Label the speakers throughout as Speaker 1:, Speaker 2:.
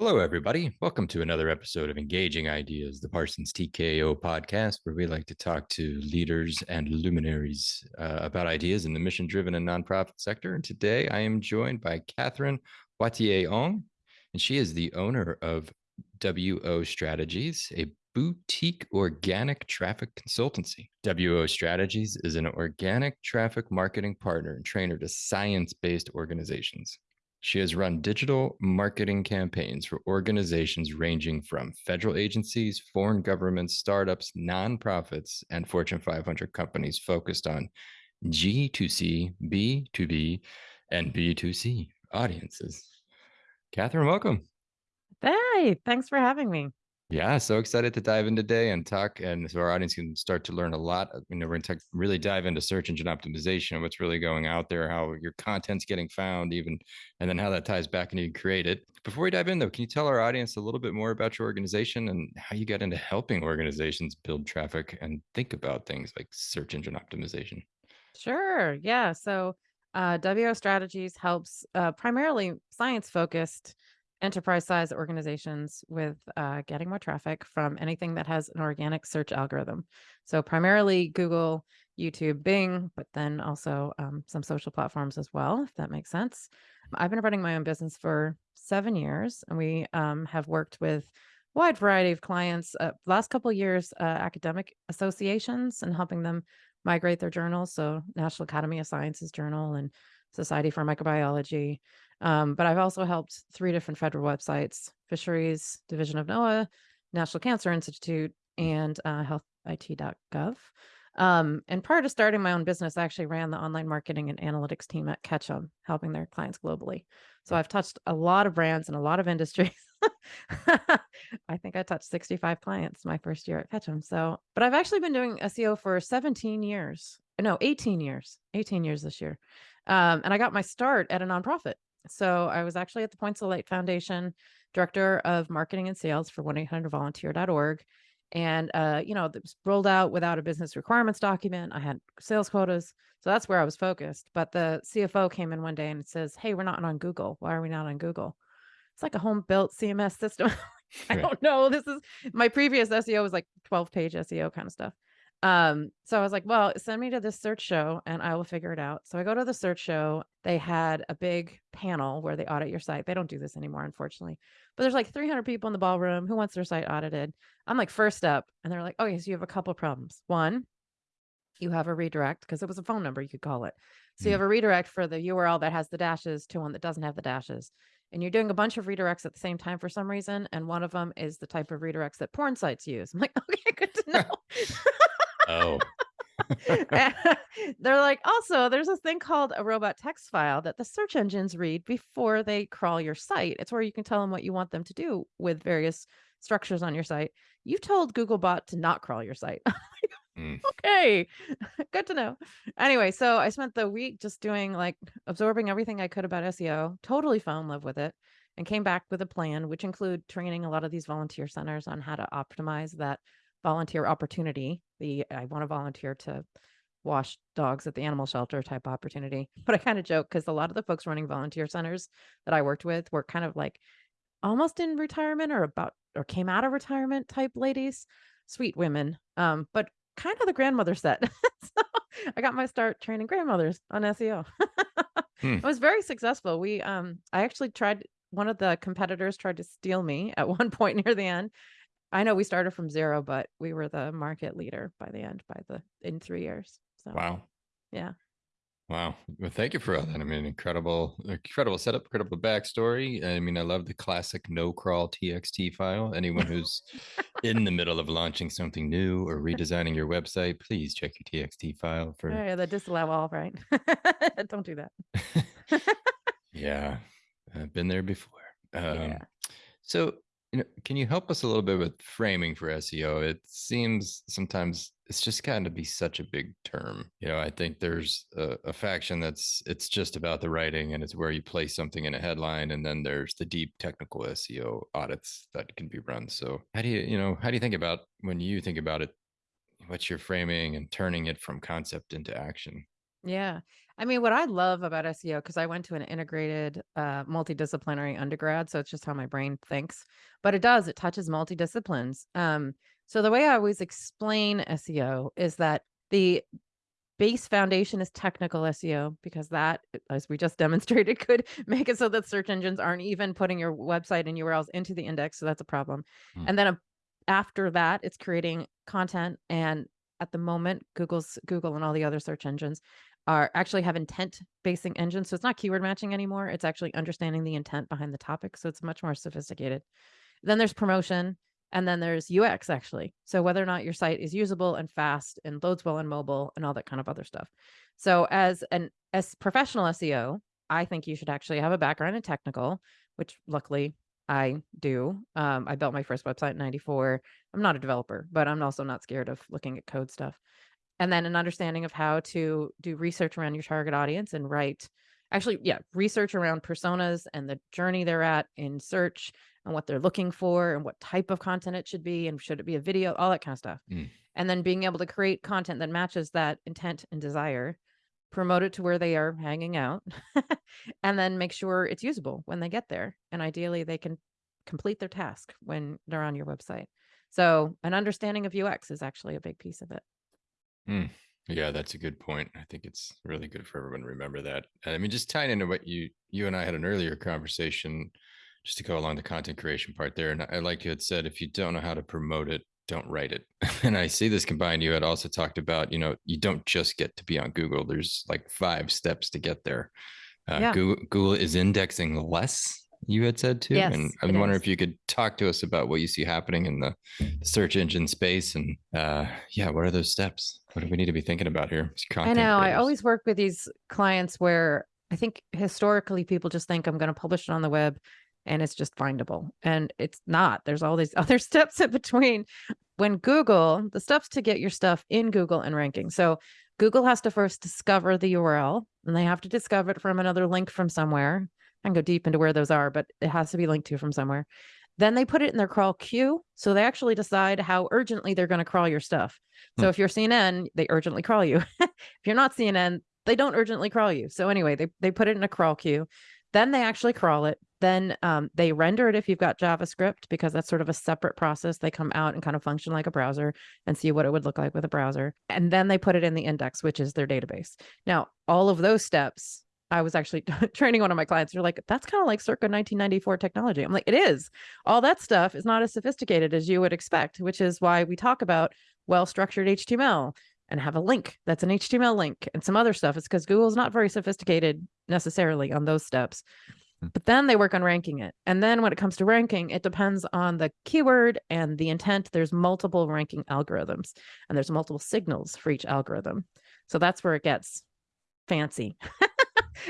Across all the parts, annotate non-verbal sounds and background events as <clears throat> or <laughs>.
Speaker 1: Hello, everybody. Welcome to another episode of Engaging Ideas, the Parsons TKO podcast, where we like to talk to leaders and luminaries uh, about ideas in the mission driven and nonprofit sector. And today I am joined by Katherine Watier Ong, and she is the owner of WO Strategies, a boutique organic traffic consultancy. WO Strategies is an organic traffic marketing partner and trainer to science based organizations. She has run digital marketing campaigns for organizations ranging from federal agencies, foreign governments, startups, nonprofits, and Fortune 500 companies focused on G2C, B2B, and B2C audiences. Katherine, welcome.
Speaker 2: Hey, thanks for having me.
Speaker 1: Yeah, so excited to dive in today and talk, and so our audience can start to learn a lot. You know, we're going to really dive into search engine optimization, what's really going out there, how your content's getting found, even, and then how that ties back into you create it. Before we dive in, though, can you tell our audience a little bit more about your organization and how you got into helping organizations build traffic and think about things like search engine optimization?
Speaker 2: Sure. Yeah. So, uh, WO Strategies helps uh, primarily science focused enterprise size organizations with uh, getting more traffic from anything that has an organic search algorithm. So, primarily Google, YouTube, Bing, but then also um, some social platforms as well, if that makes sense. I've been running my own business for seven years, and we um, have worked with a wide variety of clients. Uh, last couple years, uh, academic associations and helping them migrate their journals. So, National Academy of Sciences Journal and Society for Microbiology. Um, but I've also helped three different federal websites Fisheries Division of NOAA, National Cancer Institute, and uh, healthit.gov. Um, and prior to starting my own business, I actually ran the online marketing and analytics team at Ketchum, helping their clients globally. So I've touched a lot of brands and a lot of industries. <laughs> I think I touched 65 clients my first year at Ketchum. So, but I've actually been doing SEO for 17 years. No, 18 years. 18 years this year. Um, and I got my start at a nonprofit. So I was actually at the Points of Light Foundation, director of marketing and sales for 1-800-volunteer.org. And, uh, you know, it was rolled out without a business requirements document. I had sales quotas. So that's where I was focused. But the CFO came in one day and says, Hey, we're not on Google. Why are we not on Google? It's like a home built CMS system. <laughs> I don't know. This is my previous SEO was like 12 page SEO kind of stuff. Um, so I was like, well, send me to this search show and I will figure it out. So I go to the search show. They had a big panel where they audit your site. They don't do this anymore, unfortunately. But there's like 300 people in the ballroom who wants their site audited. I'm like first up, and they're like, okay, so you have a couple problems. One, you have a redirect because it was a phone number you could call it. So you
Speaker 1: Mm.
Speaker 2: have a redirect for the URL that has the dashes to one that doesn't have the dashes. And you're doing a bunch of redirects at the same time for some reason. And one of them is the type of redirects that porn sites use. I'm like, <laughs> okay, good to <laughs> know. <laughs>
Speaker 1: Oh, <laughs>
Speaker 2: They're like, also, there's this thing called a robot text file that the search engines read before they crawl your site. It's where you can tell them what you want them to do with various structures on your site. You told Googlebot to not crawl your site. <laughs>
Speaker 1: Mm. <laughs>
Speaker 2: okay, good to know. Anyway, so I spent the week just doing like absorbing everything I could about SEO, totally fell in love with it, and came back with a plan, which include training a lot of these volunteer centers on how to optimize that volunteer opportunity. The I want to volunteer to wash dogs at the animal shelter type opportunity. <laughs> But I kind of joke because a lot of the folks running volunteer centers that I worked with were kind of like almost in retirement or about or came out of retirement type ladies, sweet women. Um, but kind of the grandmother set. <laughs> so I got my start training grandmothers on SEO.
Speaker 1: Hmm.
Speaker 2: It was very successful. We um I actually tried one of the competitors tried to steal me at <laughs> one point near the end. I know we started from zero, but we were the market leader by the end by the in three years. So
Speaker 1: Wow.
Speaker 2: yeah.
Speaker 1: Wow. Well, thank you for all that. I mean, incredible, incredible setup, incredible backstory. I mean, I love the classic no crawl TXT file. Anyone who's <laughs> in the middle of launching something new or redesigning your website, please check your TXT file for.
Speaker 2: Oh, Yeah, the disallow all right. <laughs> Don't do that. <laughs>
Speaker 1: yeah, I've been there before. Um,
Speaker 2: Yeah.
Speaker 1: So, you know, can you help us a little bit with framing for SEO? It seems sometimes it's just gotten to be such a big term. You know, I think there's a, a faction that's it's just about the writing and it's where you place something in a headline, and then there's the deep technical SEO audits that can be run. So, how do you, you know, how do you think about when you think about it? What's your framing and turning it from concept into action?
Speaker 2: Yeah. I mean, what I love about SEO, because I went to an integrated, uh, multidisciplinary undergrad, so it's just how my brain thinks. But it does, it touches multidisciplines. Um, so the way I always explain SEO is that the base foundation is technical SEO because that, as we just <laughs> demonstrated, could make it so that search engines aren't even putting your website and URLs into the index. So that's a problem.
Speaker 1: Hmm.
Speaker 2: And then a, after that, it's creating content. And at the moment, Google's Google and all the other search engines are actually have intent basing engines. So it's not keyword matching anymore. It's actually understanding the intent behind the topic. So it's much more sophisticated. Then there's promotion. And then there's UX actually. So whether or not your site is usable and fast and loads well on mobile and all that kind of other stuff. So as an as professional SEO, I think you should actually have a background in technical, which luckily I do. Um, I built my first website in 94. I'm not a developer, but I'm also not scared of looking at code stuff. And then an understanding of how to do research around your target audience and write actually, yeah, research around personas and the journey they're at in search and what they're looking for and what type of content it should be and should it be a video, all that kind of stuff.
Speaker 1: Mm.
Speaker 2: And then being able to create content that matches that intent and desire, promote it to where they are hanging out, <laughs> and then make sure it's usable when they get there. And ideally, they can complete their task when they're on your website. So, an understanding of UX is actually a big piece of it.
Speaker 1: Mm. Yeah, that's a good point. I think it's really good for everyone to remember that. And I mean, just tying into what you you and I had an earlier conversation just to go along the content creation part there. And I like you had said, if you don't know how to promote it, don't write it. <laughs> and I see this combined. You had also talked about, you know, you don't just get to be on Google. There's like five steps to get there. Uh,
Speaker 2: Yeah.
Speaker 1: Google, Google is indexing less, you had said too. and I'm wondering
Speaker 2: is.
Speaker 1: if you could talk to us about what you see happening in the search engine space. And uh, yeah, what are those steps? What do we need to be thinking about here?
Speaker 2: I know. I always work with these clients where I think historically people just think I'm going to publish it on the web and it's just findable. And it's not. There's all these <laughs> other steps in between. When Google, the steps to get your stuff in Google and ranking. So Google has to first discover the URL and they have to discover it from another link from somewhere. I can go deep into where those are, but it has to be linked to from somewhere. Then they put it in their crawl queue. So they actually decide how urgently they're going to crawl your stuff. So
Speaker 1: Hmm.
Speaker 2: if you're CNN, they urgently crawl you. <laughs> if you're not CNN, they don't urgently crawl you. So anyway, they they put it in a crawl queue. Then they actually crawl it. Then um, they render it if you've got JavaScript because that's sort of a separate process. They come out and kind of function like a browser and see what it would look like with a browser. And then they put it in the index, which is their database. Now, all of those steps, I was actually <laughs> training one of my clients. They're like, that's kind of like circa 1994 technology. I'm like, it is. All that stuff is not as sophisticated as you would expect, which is why we talk about well structured HTML and have a link that's an HTML link and some other stuff. It's because Google's not very sophisticated necessarily on those steps.
Speaker 1: Hmm.
Speaker 2: But then they work on ranking it. And then when it comes to ranking, it depends on the keyword and the intent. There's multiple ranking algorithms and there's multiple signals for each algorithm. So that's where it gets fancy <laughs>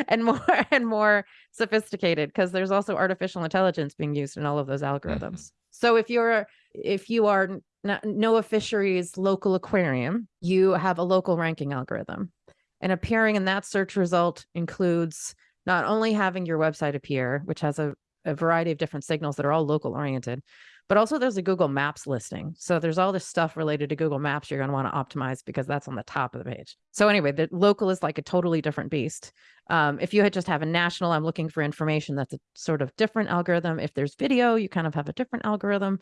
Speaker 2: and more <laughs> and more sophisticated because there's also artificial intelligence being used in all of those mm-hmm. algorithms. So if you're if you are n- not, NOAA Fisheries local aquarium, you have a local ranking algorithm. And appearing in that search result includes not only having your website appear, which has a, a variety of different signals that are all local oriented, but also there's a Google Maps listing. So there's all this stuff related to Google Maps you're going to want to optimize because that's on the top of the page. So anyway, the local is like a totally different beast. Um, if you had just have a national, I'm looking for information, that's a sort of different algorithm. If there's video, you kind of have a different algorithm.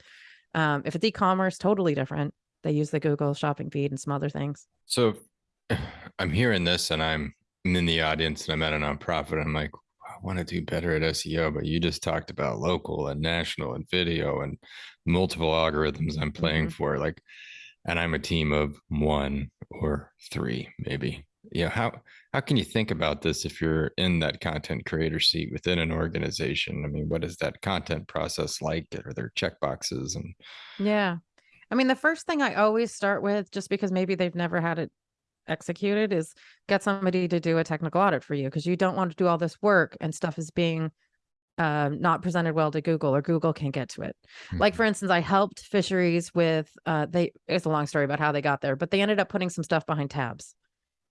Speaker 2: Um, if it's e-commerce, totally different. They use the Google shopping feed and some other things.
Speaker 1: So <sighs> I'm hearing this and I'm in the audience and I'm at a nonprofit. I'm like, want to do better at SEO, but you just talked about local and national and video and multiple algorithms I'm playing
Speaker 2: Mhm.
Speaker 1: for. Like, and I'm a team of one or three, maybe. You know, how how can you think about this if you're in that content creator seat within an organization? I mean, what is that content process like? Are there checkboxes and
Speaker 2: Yeah. I mean, the first thing I always start with, just because maybe they've never had it executed, is get somebody to do a technical audit for you because you don't want to do all this work and stuff is being um, not presented well to Google or Google can't get to it. Like, for instance, I helped fisheries with, uh, they, it's a long story about how they got there, but they ended up putting some stuff behind tabs.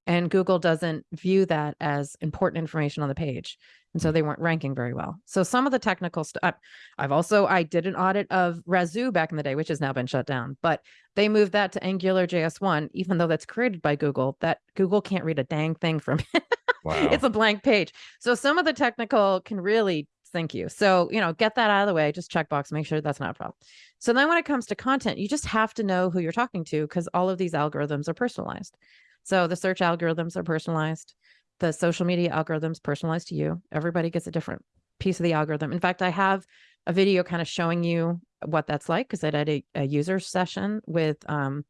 Speaker 2: And Google doesn't view that as important information on the page. And so mm. they weren't ranking very well. So some of the technical stuff, I've also, I did an audit of Razoo back in the day, which has now been shut down, but they moved that to Angular JS1, even though that's created by Google, that Google can't read a dang thing from it. <laughs>
Speaker 1: Wow.
Speaker 2: it's a blank page. So some of the technical can really sink you. So, you know, get that out of the way, just checkbox, make sure that's not a problem. So then when it comes to content, you just have to know who you're talking to because all of these algorithms are personalized. So the search algorithms are personalized. The social media algorithms personalized to you. Everybody gets a different piece of the algorithm. In fact, I have a video kind of showing you what that's like because I did a, a user session with um,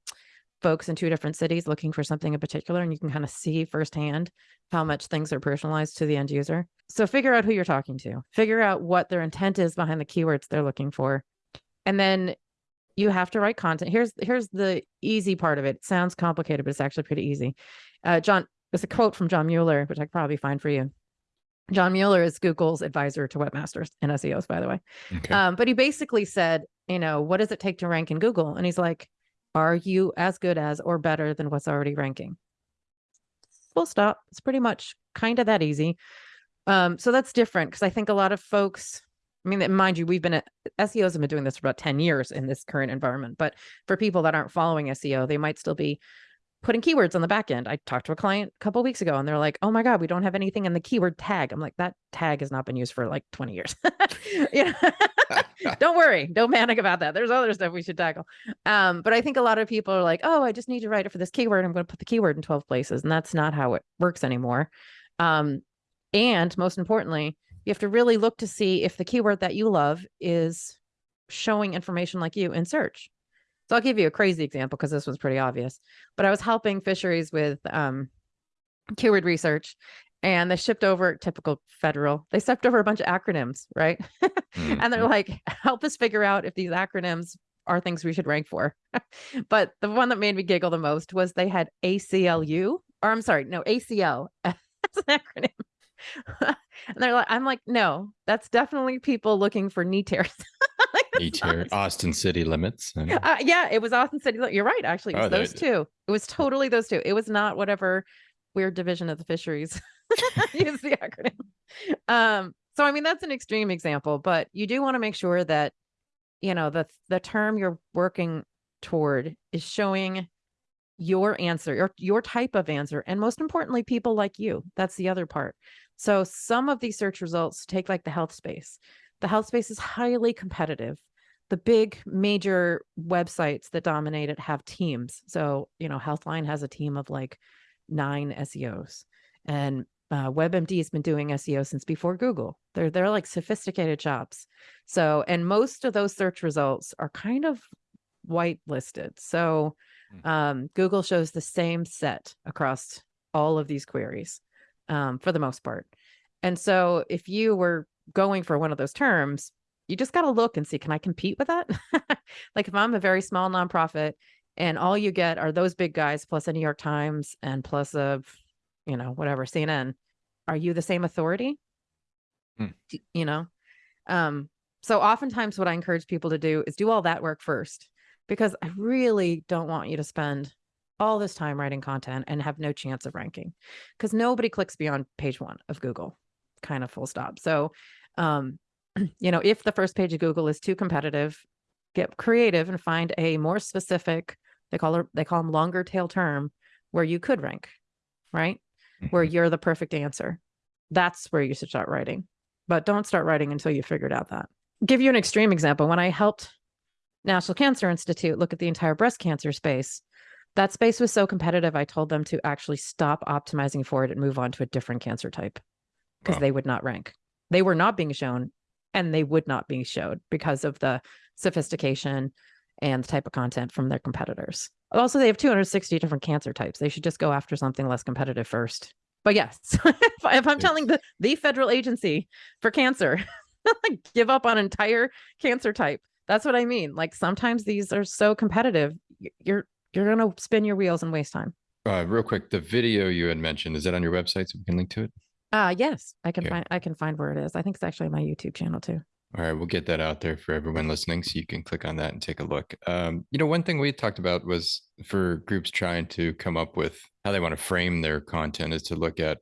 Speaker 2: folks in two different cities looking for something in particular, and you can kind of see firsthand how much things are personalized to the end user. So figure out who you're talking to, figure out what their intent is behind the keywords they're looking for. And then you have to write content. Here's here's the easy part of it. it sounds complicated, but it's actually pretty easy. Uh, John, there's a quote from John Mueller, which I could probably find for you. John Mueller is Google's advisor to webmasters and SEOs, by the way.
Speaker 1: Okay.
Speaker 2: Um, but he basically said, you know, what does it take to rank in Google? And he's like, are you as good as or better than what's already ranking? Full stop. It's pretty much kind of that easy. Um, so that's different because I think a lot of folks, I mean, mind you, we've been at SEOs have been doing this for about 10 years in this current environment. But for people that aren't following SEO, they might still be putting keywords on the back end. I talked to a client a couple weeks ago and they're like, oh my God, we don't have anything in the keyword tag. I'm like, that tag has not been used for like 20 years. <laughs> you know? <laughs> don't worry, don't panic about that. There's other stuff we should tackle. Um, but I think a lot of people are like, oh, I just need to write it for this keyword. I'm going to put the keyword in 12 places. And that's not how it works anymore. Um, and most importantly, you have to really look to see if the keyword that you love is showing information like you in search. So I'll give you a crazy example because this was pretty obvious. But I was helping fisheries with um, keyword research and they shipped over typical federal, they stepped over a bunch of acronyms, right?
Speaker 1: Mm, <laughs>
Speaker 2: and they're
Speaker 1: mm.
Speaker 2: like, help us figure out if these acronyms are things we should rank for. <laughs> but the one that made me giggle the most was they had ACLU, or I'm sorry, no, ACL <laughs> as an acronym. <laughs> and they're like, I'm like, no, that's definitely people looking for knee tears. <laughs> Like, that's
Speaker 1: Each Austin city limits.
Speaker 2: Uh, yeah, it was Austin City. You're right. Actually, it was
Speaker 1: Oh,
Speaker 2: those two. It was totally those two. It was not whatever weird division of the fisheries <laughs> use the acronym. Um, so I mean that's an extreme example, but you do want to make sure that you know the the term you're working toward is showing your answer, your your type of answer, and most importantly, people like you. That's the other part. So some of these search results take like the health space. The health space is highly competitive the big major websites that dominate it have teams. So, you know, Healthline has a team of like nine SEOs and uh, WebMD has been doing SEO since before Google. They're they're like sophisticated shops. So, and most of those search results are kind of whitelisted. So. Um, Google shows the same set across all of these queries um, for the most part. And so, if you were going for one of those terms, you just got to look and see can I compete with that? <laughs> like if I'm a very small nonprofit and all you get are those big guys plus a New York Times and plus a you know whatever CNN, are you the same authority?
Speaker 1: Hmm.
Speaker 2: You know, um, so oftentimes what I encourage people to do is do all that work first because I really don't want you to spend all this time writing content and have no chance of ranking because nobody clicks beyond page one of Google, kind of full stop. So, um, <clears throat> you know, if the first page of Google is too competitive, get creative and find a more specific, they call it, they call them longer tail term where you could rank, right? Where
Speaker 1: Mhm.
Speaker 2: you're the perfect answer. That's where you should start writing. But don't start writing until you figured out that. Give you an extreme example. When I helped National Cancer Institute look at the entire breast cancer space, that space was so competitive. I told them to actually stop optimizing for it and move on to a different cancer type because
Speaker 1: Wow.
Speaker 2: they would not rank. They were not being shown and they would not be showed because of the sophistication and the type of content from their competitors. Also, they have 260 different cancer types. They should just go after something less competitive first. But yes, <laughs> if, I- if I'm telling the, the federal agency for cancer, <laughs> give up on entire cancer type, that's what I mean. Like sometimes these are so competitive, you're you're gonna spin your wheels and waste time.
Speaker 1: Uh, real quick, the video you had mentioned, is that on your website so we can link to it?
Speaker 2: Uh yes, I can
Speaker 1: Okay.
Speaker 2: find I can find where it is. I think it's actually my YouTube channel too.
Speaker 1: All right, we'll get that out there for everyone listening so you can click on that and take a look. Um, you know, one thing we talked about was for groups trying to come up with how they want to frame their content is to look at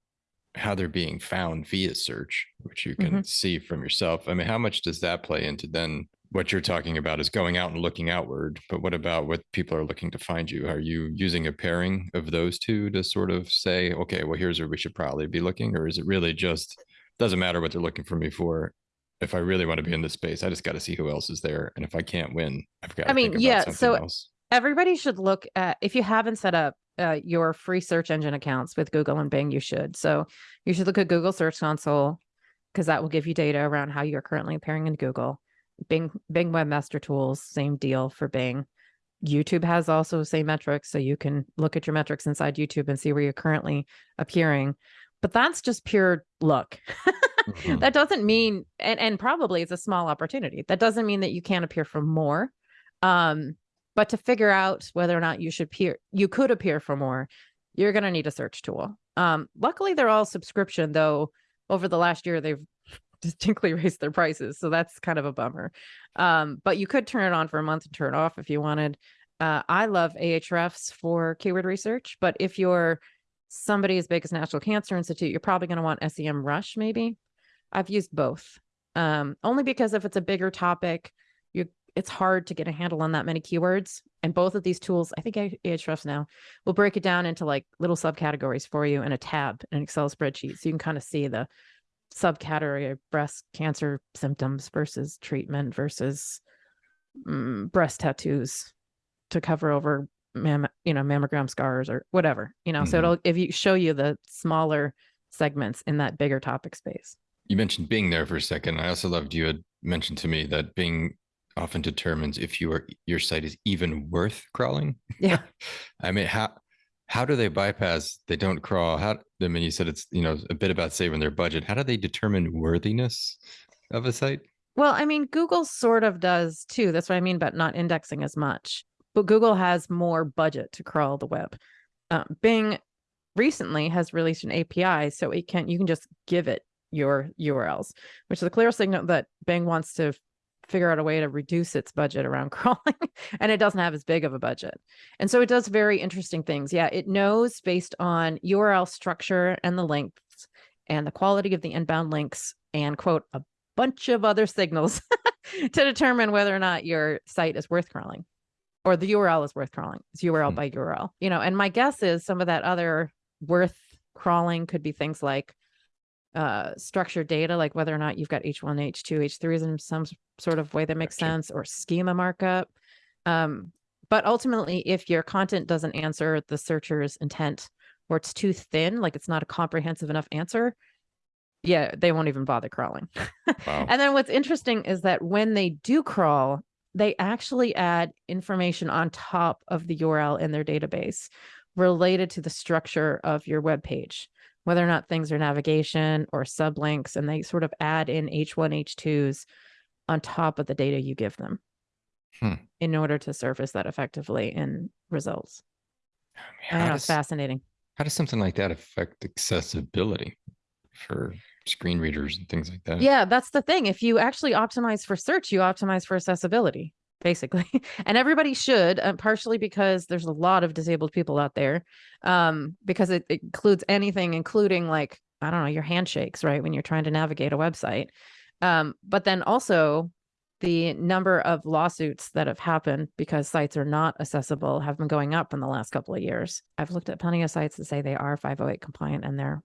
Speaker 1: how they're being found via search, which you can see from yourself. I mean, how much does that play into then what you're talking about is going out and looking outward. But what about what people are looking to find you? Are you using a pairing of those two to sort of say, okay, well, here's where we should probably be looking? Or is it really just doesn't matter what they're looking for me for? If I really want to be in this space, I just got to see who else is there. And if I can't win, I've got
Speaker 2: I mean, yeah, so
Speaker 1: else.
Speaker 2: everybody should look at if you haven't set up uh, your free search engine accounts with Google and Bing, you should. So you should look at Google Search Console because that will give you data around how you're currently appearing in Google. Bing Bing Webmaster Tools, same deal for Bing. YouTube has also the same metrics, so you can look at your metrics inside YouTube and see where you're currently appearing. But that's just pure luck.
Speaker 1: Mhm. <laughs>
Speaker 2: that doesn't mean and, and probably it's a small opportunity. That doesn't mean that you can't appear for more. Um, but to figure out whether or not you should appear, you could appear for more, you're going to need a search tool. Um, luckily, they're all subscription, though. Over the last year, they've distinctly <laughs> raised their prices, so that's kind of a bummer. Um, but you could turn it on for a month and turn it off if you wanted. Uh, I love Ahrefs for keyword research, but if you're somebody as big as National Cancer Institute, you're probably going to want Semrush. Maybe I've used both, um, only because if it's a bigger topic, you it's hard to get a handle on that many keywords. And both of these tools, I think Ahrefs now will break it down into like little subcategories for you in a tab in an Excel spreadsheet, so you can kind of see the subcategory of breast cancer symptoms versus treatment versus mm, breast tattoos to cover over mam- you know mammogram scars or whatever you know so
Speaker 1: Mhm.
Speaker 2: it'll if you show you the smaller segments in that bigger topic space
Speaker 1: You mentioned Bing there for a second. I also loved you had mentioned to me that Bing often determines if your your site is even worth crawling.
Speaker 2: yeah <laughs>
Speaker 1: I mean, how how do they bypass? They don't crawl. How? I mean, you said it's you know a bit about saving their budget. How do they determine worthiness of a site?
Speaker 2: well i mean google sort of does too that's what i mean about not indexing as much but google has more budget to crawl the web um, bing recently has released an api so it can you can just give it your urls which is a clear signal that bing wants to figure out a way to reduce its budget around <laughs> crawling and it doesn't have as big of a budget. And so it does very interesting things. Yeah it knows based on url structure and the lengths and the quality of the inbound links and quote a bunch of other signals <laughs> to determine whether or not your site is worth crawling or the url is worth crawling. It's url
Speaker 1: Hmm.
Speaker 2: by url you know and my guess is some of that other worth crawling could be things like uh structured data like whether or not you've got h1 h2 h3s in some sort of way that makes
Speaker 1: Gotcha.
Speaker 2: sense or schema markup um but ultimately if your content doesn't answer the searcher's intent or it's too thin like it's not a comprehensive enough answer yeah they won't even bother crawling
Speaker 1: Wow. <laughs>
Speaker 2: and then what's interesting is that when they do crawl they actually add information on top of the url in their database related to the structure of your web page whether or not things are navigation or sublinks and they sort of add in h1 h2s on top of the data you give them
Speaker 1: Hmm.
Speaker 2: in order to surface that effectively in results i
Speaker 1: How
Speaker 2: know
Speaker 1: does,
Speaker 2: fascinating
Speaker 1: how does something like that affect accessibility for screen readers and things like that?
Speaker 2: Yeah, that's the thing. If you actually optimize for search, you optimize for accessibility, basically. <laughs> and everybody should, uh, partially because there's a lot of disabled people out there, um, because it, it includes anything, including like, I don't know, your handshakes, right? When you're trying to navigate a website. Um, but then also the number of lawsuits that have happened because sites are not accessible have been going up in the last couple of years. I've looked at plenty of sites that say they are 508 compliant and they're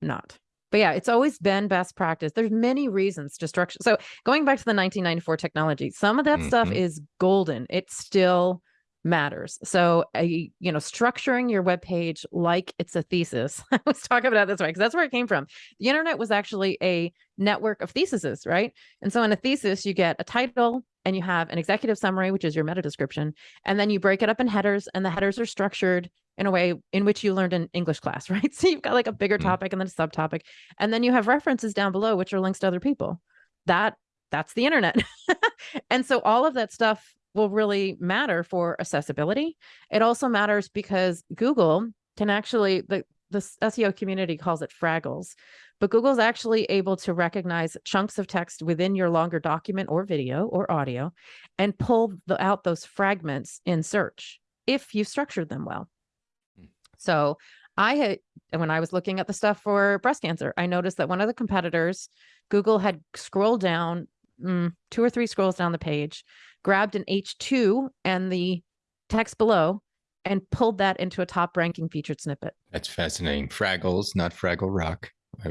Speaker 2: not. But yeah, it's always been best practice. There's many reasons to structure. So going back to the 1994 technology, some of that stuff
Speaker 1: Mhm.
Speaker 2: is golden. It still matters. So a you know, structuring your web page like it's a thesis. <laughs> I was talking about it this way because that's where it came from. The internet was actually a network of theses, right? And so in a thesis, you get a title and you have an executive summary, which is your meta description, and then you break it up in headers, and the headers are structured in a way in which you learned in English class, <laughs> right? So you've got like a bigger
Speaker 1: Mhm.
Speaker 2: topic and then a subtopic, and then you have references down below, which are links to other people. That that's the internet. <laughs> and so all of that stuff will really matter for accessibility. It also matters because Google can actually the the SEO community calls it fraggles, but Google's actually able to recognize chunks of text within your longer document or video or audio and pull the, out those fragments in search if you structured them well. So I had when I was looking at the stuff for breast cancer, I noticed that one of the competitors, Google had scrolled down mm, two or three scrolls down the page, grabbed an H2 and the text below and pulled that into a top ranking featured snippet.
Speaker 1: That's fascinating. Fraggles, not Fraggle Rock.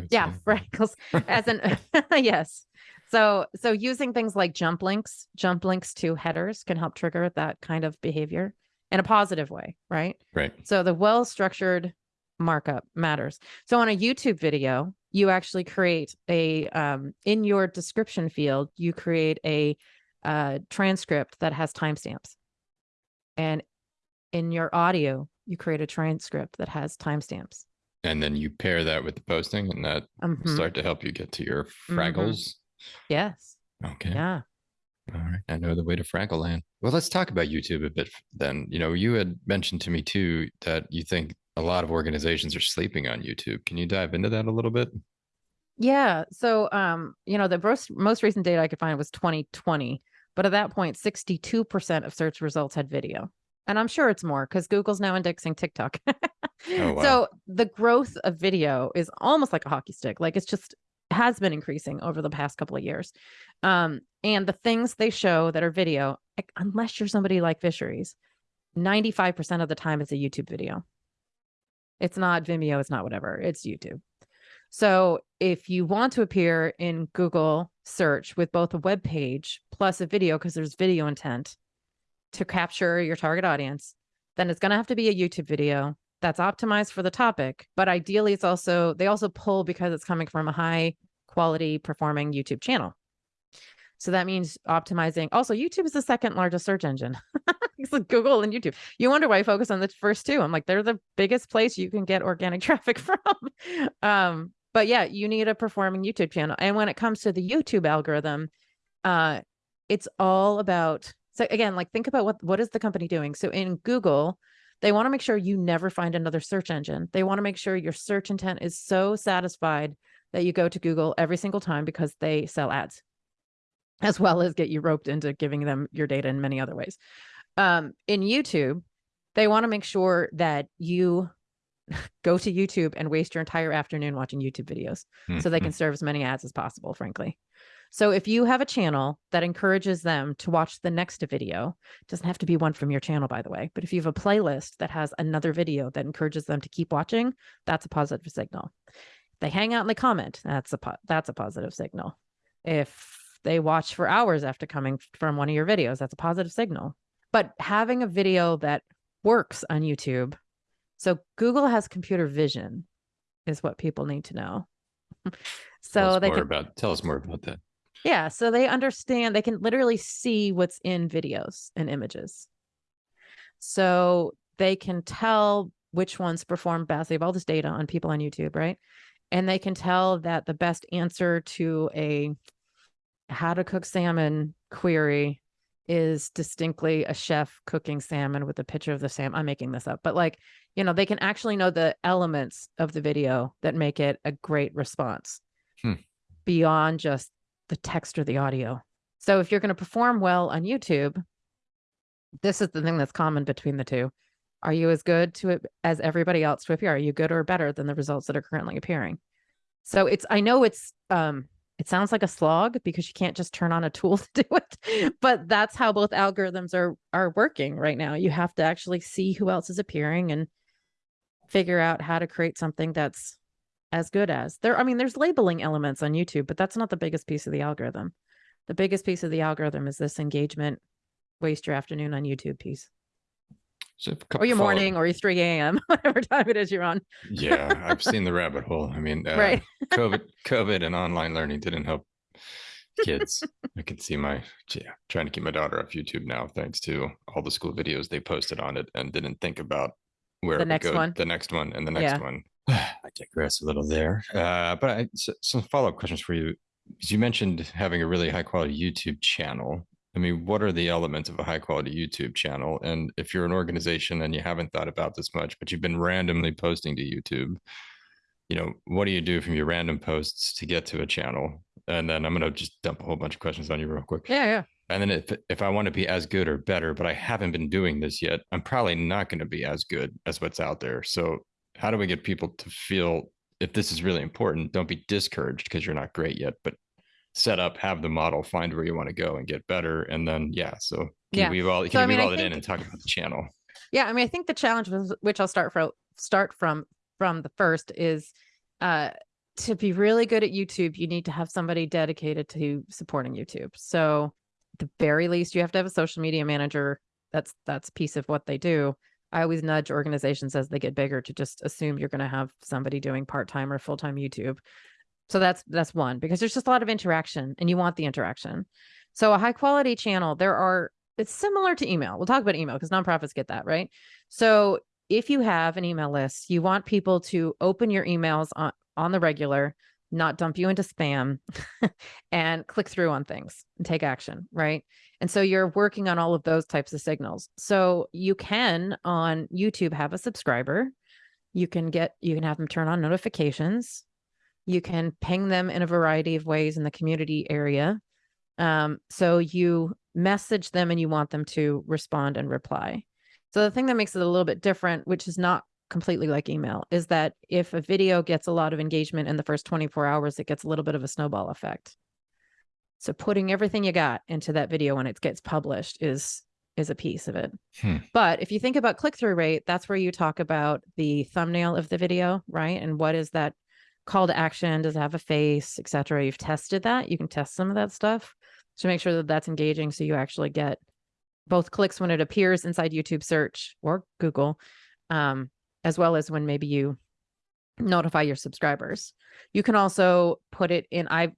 Speaker 2: Yeah, <laughs> Fraggles as an <laughs> <laughs> yes. So so using things like jump links, jump links to headers can help trigger that kind of behavior in a positive way, right?
Speaker 1: Right.
Speaker 2: So the well structured markup matters. So on a YouTube video, you actually create a um, in your description field, you create a uh, transcript that has timestamps, and in your audio, you create a transcript that has timestamps.
Speaker 1: And then you pair that with the posting, and that
Speaker 2: Mhm.
Speaker 1: start to help you get to your Fraggles.
Speaker 2: Yes.
Speaker 1: Okay.
Speaker 2: Yeah.
Speaker 1: All right. I know the way to Fraggle land. Well, let's talk about YouTube a bit then. You know, you had mentioned to me too that you think a lot of organizations are sleeping on YouTube. Can you dive into that a little bit?
Speaker 2: Yeah. So, um, you know, the most most recent data I could find was 2020, but at that point, 62% of search results had video. And I'm sure it's more because Google's now indexing TikTok.
Speaker 1: Oh, <laughs> wow.
Speaker 2: So the growth of video is almost like a hockey stick. Like it's just has been increasing over the past couple of years. Um, and the things they show that are video, unless you're somebody like Fisheries, 95% of the time it's a YouTube video. It's not Vimeo, it's not whatever, it's YouTube. So if you want to appear in Google search with both a web page plus a video, because there's video intent to capture your target audience, then it's going to have to be a YouTube video that's optimized for the topic. But ideally, it's also, they also pull because it's coming from a high quality performing YouTube channel. So that means optimizing. Also, YouTube is the second largest search engine. <laughs> it's like Google and YouTube. You wonder why I focus on the first two. I'm like, they're the biggest place you can get organic <laughs> traffic from. um, but yeah, you need a performing YouTube channel. And when it comes to the YouTube algorithm, uh, it's all about so again, like think about what what is the company doing? So in Google, they want to make sure you never find another search engine. They want to make sure your search intent is so satisfied that you go to Google every single time because they sell ads, as well as get you roped into giving them your data in many other ways. Um, in YouTube, they want to make sure that you <laughs> go to YouTube and waste your entire afternoon watching YouTube videos so they can serve as many ads as possible, frankly. So if you have a channel that encourages them to watch the next video, doesn't have to be one from your channel, by the way, but if you have a playlist that has another video that encourages them to keep watching, that's a positive signal. If they hang out and they comment, that's a that's a positive signal. If they watch for hours after coming from one of your videos, that's a positive signal. But having a video that works on YouTube, so Google has computer vision, is what people need to know. <laughs> So
Speaker 1: us
Speaker 2: they can
Speaker 1: about tell us more about that.
Speaker 2: Yeah, so they understand, they can literally see what's in videos and images. So they can tell which ones perform best. They have all this data on people on YouTube, right? And they can tell that the best answer to a how to cook salmon query is distinctly a chef cooking salmon with a picture of the salmon. I'm making this up, but like, you know, they can actually know the elements of the video that make it a great response
Speaker 1: Hmm.
Speaker 2: beyond just the text or the audio. So if you're going to perform well on YouTube, this is the thing that's common between the two. Are you as good to it as everybody else to appear? Are you good or better than the results that are currently appearing? So it's I know it's um it sounds like a slog because you can't just turn on a tool <laughs> to do it, but that's how both algorithms are are working right now. You have to actually see who else is appearing and figure out how to create something that's as good as there i mean there's labeling elements on youtube but that's not the biggest piece of the algorithm the biggest piece of the algorithm is this engagement waste your afternoon on youtube piece
Speaker 1: So
Speaker 2: or your morning or your 3 a.m <laughs> whatever time it is you're on
Speaker 1: yeah, I've <laughs> seen the rabbit hole. I mean, uh,
Speaker 2: right
Speaker 1: COVID, <laughs> COVID, and online learning didn't help kids. I can see my yeah, trying to keep my daughter off YouTube now, thanks to all the school videos they posted on it, and didn't think about where
Speaker 2: The next
Speaker 1: go-
Speaker 2: one.
Speaker 1: the next one, and the next
Speaker 2: Yeah.
Speaker 1: one. I digress a little there, uh, but I, so, some follow up questions for you. You mentioned having a really high quality YouTube channel. I mean, what are the elements of a high quality YouTube channel? And if you're an organization and you haven't thought about this much, but you've been randomly posting to YouTube, you know, what do you do from your random posts to get to a channel? And then I'm going to just dump a whole bunch of questions on you real quick.
Speaker 2: yeah yeah
Speaker 1: And then if if I want to be as good or better, but I haven't been doing this yet, I'm probably not going to be as good as what's out there. So how do we get people to feel if this is really important, don't be discouraged because you're not great yet, but set up, have the model, find where you want to go and get better. And then, yeah. So can
Speaker 2: Yeah.
Speaker 1: weave all, can
Speaker 2: So, I mean,
Speaker 1: all that in and talk about the channel?
Speaker 2: Yeah, I mean, I think the challenge was, which I'll start from start from from the first is uh to be really good at YouTube, you need to have somebody dedicated to supporting YouTube. So the very least, you have to have a social media manager. That's that's a piece of what they do. I always nudge organizations as they get bigger to just assume you're going to have somebody doing part-time or full-time YouTube. So that's that's one because there's just a lot of interaction and you want the interaction. So a high quality channel, there are it's similar to email. We'll talk about email because nonprofits get that, right? So if you have an email list, you want people to open your emails on, on the regular, not dump you into spam <laughs> and click through on things and take action, right? And so you're working on all of those types of signals. So you can on YouTube have a subscriber. You can get you can have them turn on notifications. You can ping them in a variety of ways in the community area. Um, so you message them and you want them to respond and reply. So the thing that makes it a little bit different, which is not completely like email, is that if a video gets a lot of engagement in the first 24 hours, it gets a little bit of a snowball effect. So putting everything you got into that video when it gets published is is a piece of it.
Speaker 1: Hmm.
Speaker 2: But if you think about click-through rate, that's where you talk about the thumbnail of the video, right? And what is that call to action? Does it have a face, etc.? You've tested that. You can test some of that stuff to make sure that that's engaging so you actually get both clicks when it appears inside YouTube search or Google, um, as well as when maybe you notify your subscribers. You can also put it in. I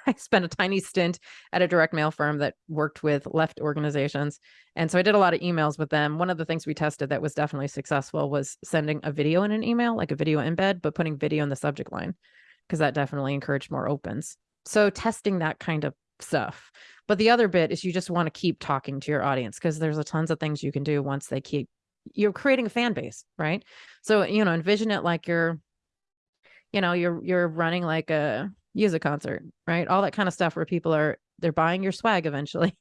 Speaker 2: <laughs> I spent a tiny stint at a direct mail firm that worked with left organizations, and so I did a lot of emails with them. One of the things we tested that was definitely successful was sending a video in an email, like a video embed, but putting video in the subject line, because that definitely encouraged more opens. So testing that kind of stuff. But the other bit is you just want to keep talking to your audience because there's a tons of things you can do once they keep you're creating a fan base, right? So, you know, envision it like you're, you know, you're you're running like a music concert, right? All that kind of stuff where people are they're buying your swag eventually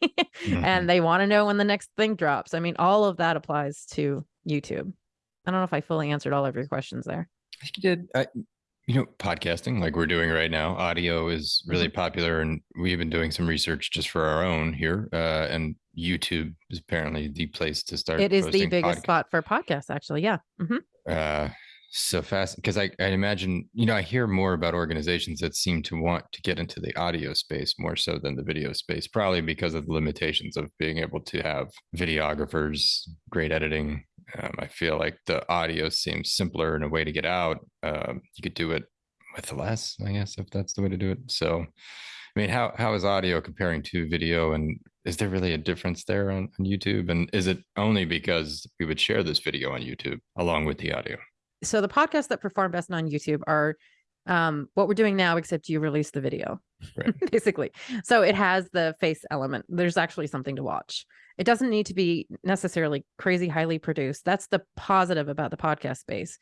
Speaker 1: Mhm. <laughs>
Speaker 2: and they want to know when the next thing drops. I mean, all of that applies to YouTube. I don't know if I fully answered all of your questions there.
Speaker 1: I think you did. I, you know, podcasting like we're doing right now, audio is really
Speaker 2: Mm-hmm.
Speaker 1: popular, and we've been doing some research just for our own here. Uh, and YouTube is apparently the place to start.
Speaker 2: It is the biggest spot for podcasts, actually. Yeah. hmm
Speaker 1: uh so fast because I, I imagine you know i hear more about organizations that seem to want to get into the audio space more so than the video space probably because of the limitations of being able to have videographers great editing. Um, i feel like the audio seems simpler and a way to get out. Um, you could do it with less i guess if that's the way to do it. So i mean how how is audio comparing to video and is there really a difference there on, on youtube? And is it only because we would share this video on youtube along with the audio
Speaker 2: So the podcasts that perform best on YouTube are um, what we're doing now, except you release the video,
Speaker 1: Right. <laughs>
Speaker 2: basically. So it has the face element. There's actually something to watch. It doesn't need to be necessarily crazy highly produced. That's the positive about the podcast space,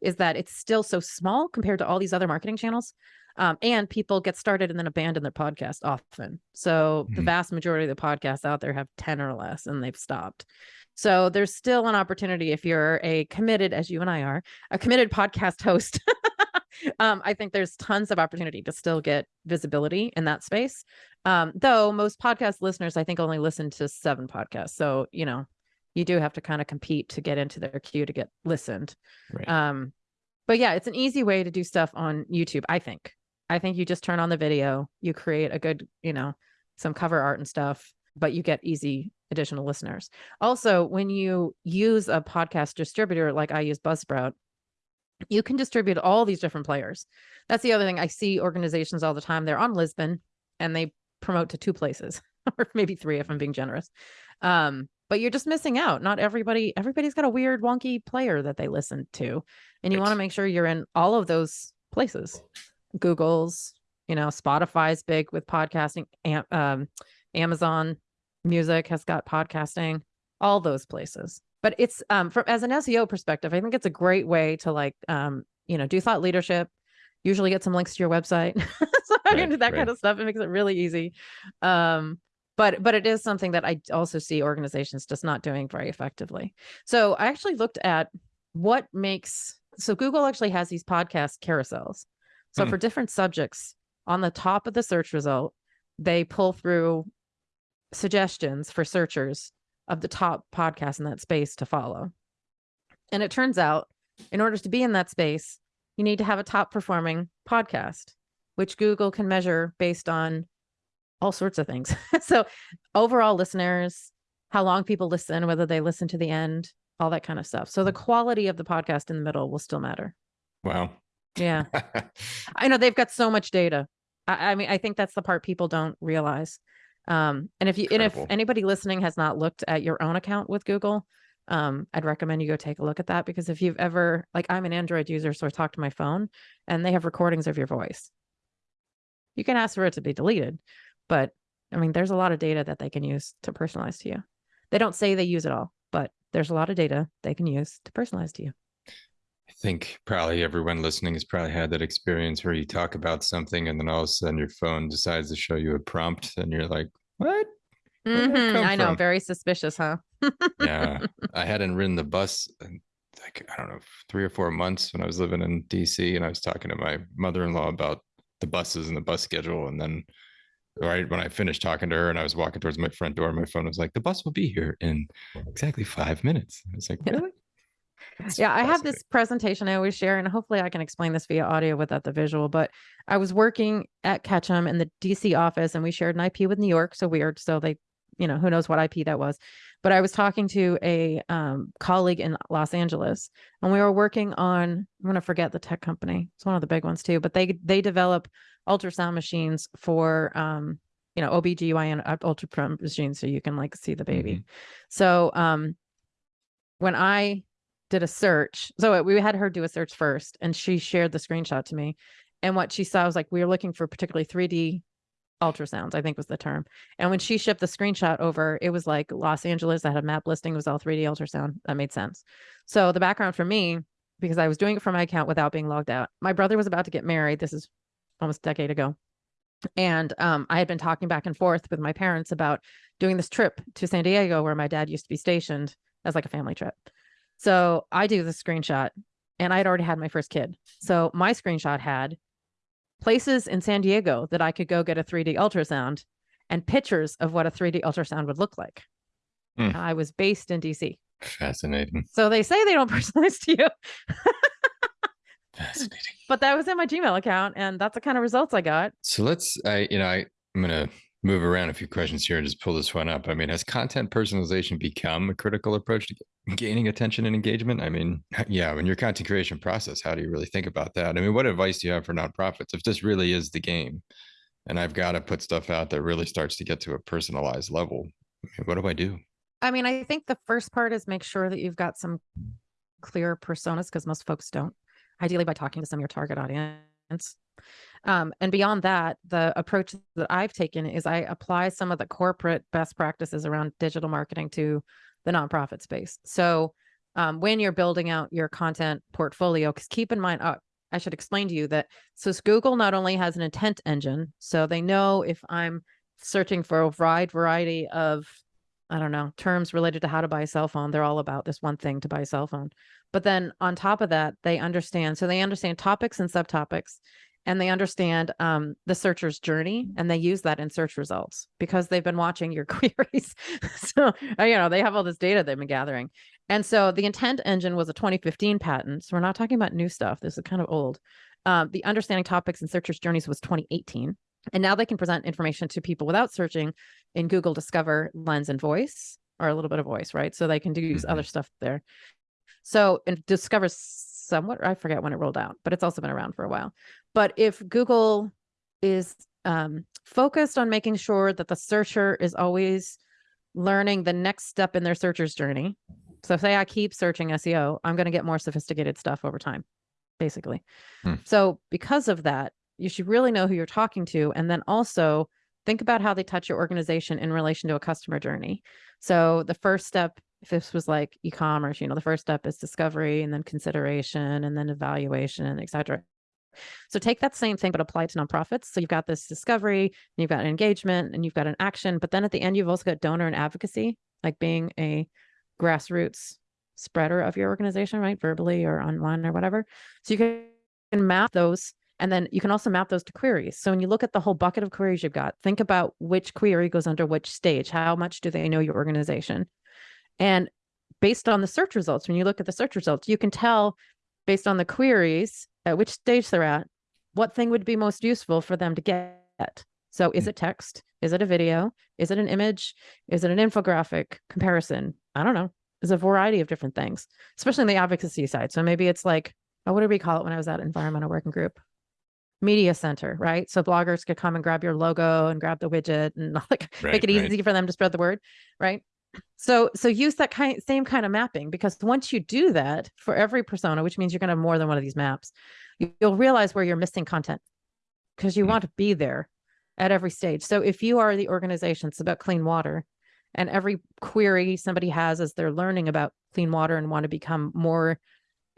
Speaker 2: is that it's still so small compared to all these other marketing channels. Um, and people get started and then abandon their podcast often. So the
Speaker 1: Mhm.
Speaker 2: vast majority of the podcasts out there have 10 or less and they've stopped. So there's still an opportunity if you're a committed, as you and I are, a committed podcast <laughs> host. um, I think there's tons of opportunity to still get visibility in that space. Um, though most podcast listeners, I think, only listen to seven podcasts. So, you know, you do have to kind of compete to get into their queue to get listened.
Speaker 1: Right.
Speaker 2: Um, but yeah, it's an easy way to do stuff on YouTube, I think. I think you just turn on the video, you create a good, you know, some cover art and stuff, but you get easy additional listeners. Also, when you use a podcast distributor like I use Buzzsprout, you can distribute all these different players. That's the other thing. I see organizations all the time. They're on Libsyn and they promote to two places <laughs> or maybe three if I'm being generous. Um, but you're just missing out. Not everybody, everybody's got a weird, wonky player that they listen to. And you want to make sure you're in all of those places. Google's, you know, Spotify's big with podcasting. Um, Amazon Music has got podcasting, all those places. But it's um from as an SEO perspective, I think it's a great way to like um, you know, do thought leadership, usually get some links to your website. <laughs> so I
Speaker 1: Right,
Speaker 2: can do that kind of stuff. It makes it really easy. Um, but but it is something that I also see organizations just not doing very effectively. So I actually looked at what makes so Google actually has these podcast carousels. So
Speaker 1: Hmm.
Speaker 2: for different subjects on the top of the search result, they pull through suggestions for searchers of the top podcasts in that space to follow. And it turns out, in order to be in that space, you need to have a top performing podcast, which Google can measure based on all sorts of things. <laughs> so, overall listeners, how long people listen, whether they listen to the end, all that kind of stuff. So, the hmm. quality of the podcast in the middle will still matter.
Speaker 1: Wow.
Speaker 2: Yeah. <laughs> I know they've got so much data. I, I mean, I think that's the part people don't realize. Um, and if you and if anybody listening has not looked at your own account with Google, um, I'd recommend you go take a look at that because if you've ever like I'm an Android user, so I talk to my phone and they have recordings of your voice. You can ask for it to be deleted, but I mean, there's a lot of data that they can use to personalize to you. They don't say they use it all, but there's a lot of data they can use to personalize to you.
Speaker 1: I think probably everyone listening has probably had that experience where you talk about something and then all of a sudden your phone decides to show you a prompt and you're like, what?
Speaker 2: Mhm,
Speaker 1: come
Speaker 2: I know,
Speaker 1: from?
Speaker 2: very suspicious, huh?
Speaker 1: yeah. <laughs> I hadn't ridden the bus in like, I don't know, three or four months when I was living in DC and I was talking to my mother in law about the buses and the bus schedule. And then right when I finished talking to her and I was walking towards my front door, my phone was like, the bus will be here in exactly five minutes. I was like, really? That's
Speaker 2: yeah i have this presentation i always share and hopefully i can explain this via audio without the visual but i was working at ketchum in the dc office and we shared an ip with new york so weird so they you know who knows what ip that was but i was talking to a um, colleague in los angeles and we were working on i'm going to forget the tech company it's one of the big ones too but they they develop ultrasound machines for um you know obgyn uh, ultrasound machines so you can like see the baby. So um when I did a search, so we had her do a search first, and she shared the screenshot to me. And what she saw was like we were looking for particularly 3D ultrasounds, I think was the term. And when she shipped the screenshot over, it was like Los Angeles. I had a map listing, it was all 3D ultrasound. That made sense. So the background for me, because I was doing it for my account without being logged out. My brother was about to get married. This is almost a decade ago. And um, I had been talking back and forth with my parents about doing this trip to San Diego where my dad used to be stationed as like a family trip. So I do the screenshot and I'd already had my first kid. So my screenshot had places in San Diego that I could go get a 3D ultrasound and pictures of what a 3D ultrasound would look like.
Speaker 1: Hmm.
Speaker 2: I was based in DC.
Speaker 1: Fascinating.
Speaker 2: So they say they don't <laughs> personalize to you,
Speaker 1: Fascinating.
Speaker 2: but that was in my Gmail account and that's the kind of results I got.
Speaker 1: So let's, I, you know, I, I'm going to move around a few questions here and just pull this one up. I mean, has content personalization become a critical approach to gaining attention and engagement? I mean, <laughs> yeah, in your content creation process, how do you really think about that? I mean, what advice do you have for nonprofits if this really is the game and I've got to put stuff out that really starts to get to a personalized level? I mean, what do I do?
Speaker 2: I mean, I think the first part is make sure that you've got some clear personas because most folks don't. Ideally, by talking to some of your target audience. Um, and beyond that, the approach that I've taken is I apply some of the corporate best practices around digital marketing to the nonprofit space. So um, when you're building out your content portfolio, because keep in mind, uh, I should explain to you that so Google not only has an intent engine, so they know if I'm searching for a wide variety of I don't know, terms related to how to buy a cell phone. They're all about this one thing to buy a cell phone. But then on top of that, they understand. So they understand topics and subtopics, and they understand um, the searcher's journey, and they use that in search results because they've been watching your <laughs> queries. so uh, you know they have all this data they've been gathering. And so the intent engine was a 2015 patent. So we're not talking about new stuff. This is kind of old. Um, the understanding topics and searchers' journeys was 2018. And now they can present information to people without searching in Google Discover, Lens, and Voice, or a little bit of voice, right? So they can do use
Speaker 1: Mhm.
Speaker 2: other stuff there. So and Discover somewhat, I forget when it rolled out, but it's also been around for a while. But if Google is um, focused on making sure that the searcher is always learning the next step in their searcher's journey. So say I keep searching SEO, I'm going to get more sophisticated stuff over time, basically.
Speaker 1: Hmm.
Speaker 2: So because of that, you should really know who you're talking to. And then also think about how they touch your organization in relation to a customer journey. So the first step, if this was like e-commerce, you know, the first step is discovery and then consideration and then evaluation, et cetera. So take that same thing, but apply it to nonprofits. So you've got this discovery, you've got engagement, and you've got an action. But then at the end, you've also got donor and advocacy, like being a grassroots spreader of your organization, right? Verbally or online or whatever. So you can map those And then you can also map those to queries. So when you look at the whole bucket of queries you've got, think about which query goes under which stage. How much do they know your organization? And based on the search results, when you look at the search results, you can tell based on the queries at which stage they're at, what thing would be most useful for them to get. So is
Speaker 1: Mm.
Speaker 2: it text? Is it a video? Is it an image? Is it an infographic comparison? I don't know. There's a variety of different things, especially in the advocacy side. So maybe it's like, oh, what did we call it when I was at environmental working group? Media center, right? So bloggers could come and grab your logo and grab the widget and <laughs> like
Speaker 1: Right,
Speaker 2: make it
Speaker 1: right.
Speaker 2: easy for them to spread the word, right? So so use that kind same kind of mapping because once you do that for every persona, which means you're going to have more than one of these maps, you- you'll realize where you're missing content because you
Speaker 1: Mhm.
Speaker 2: want to be there at every stage. So if you are the organization, it's about clean water, and every query somebody has as they're learning about clean water and want to become more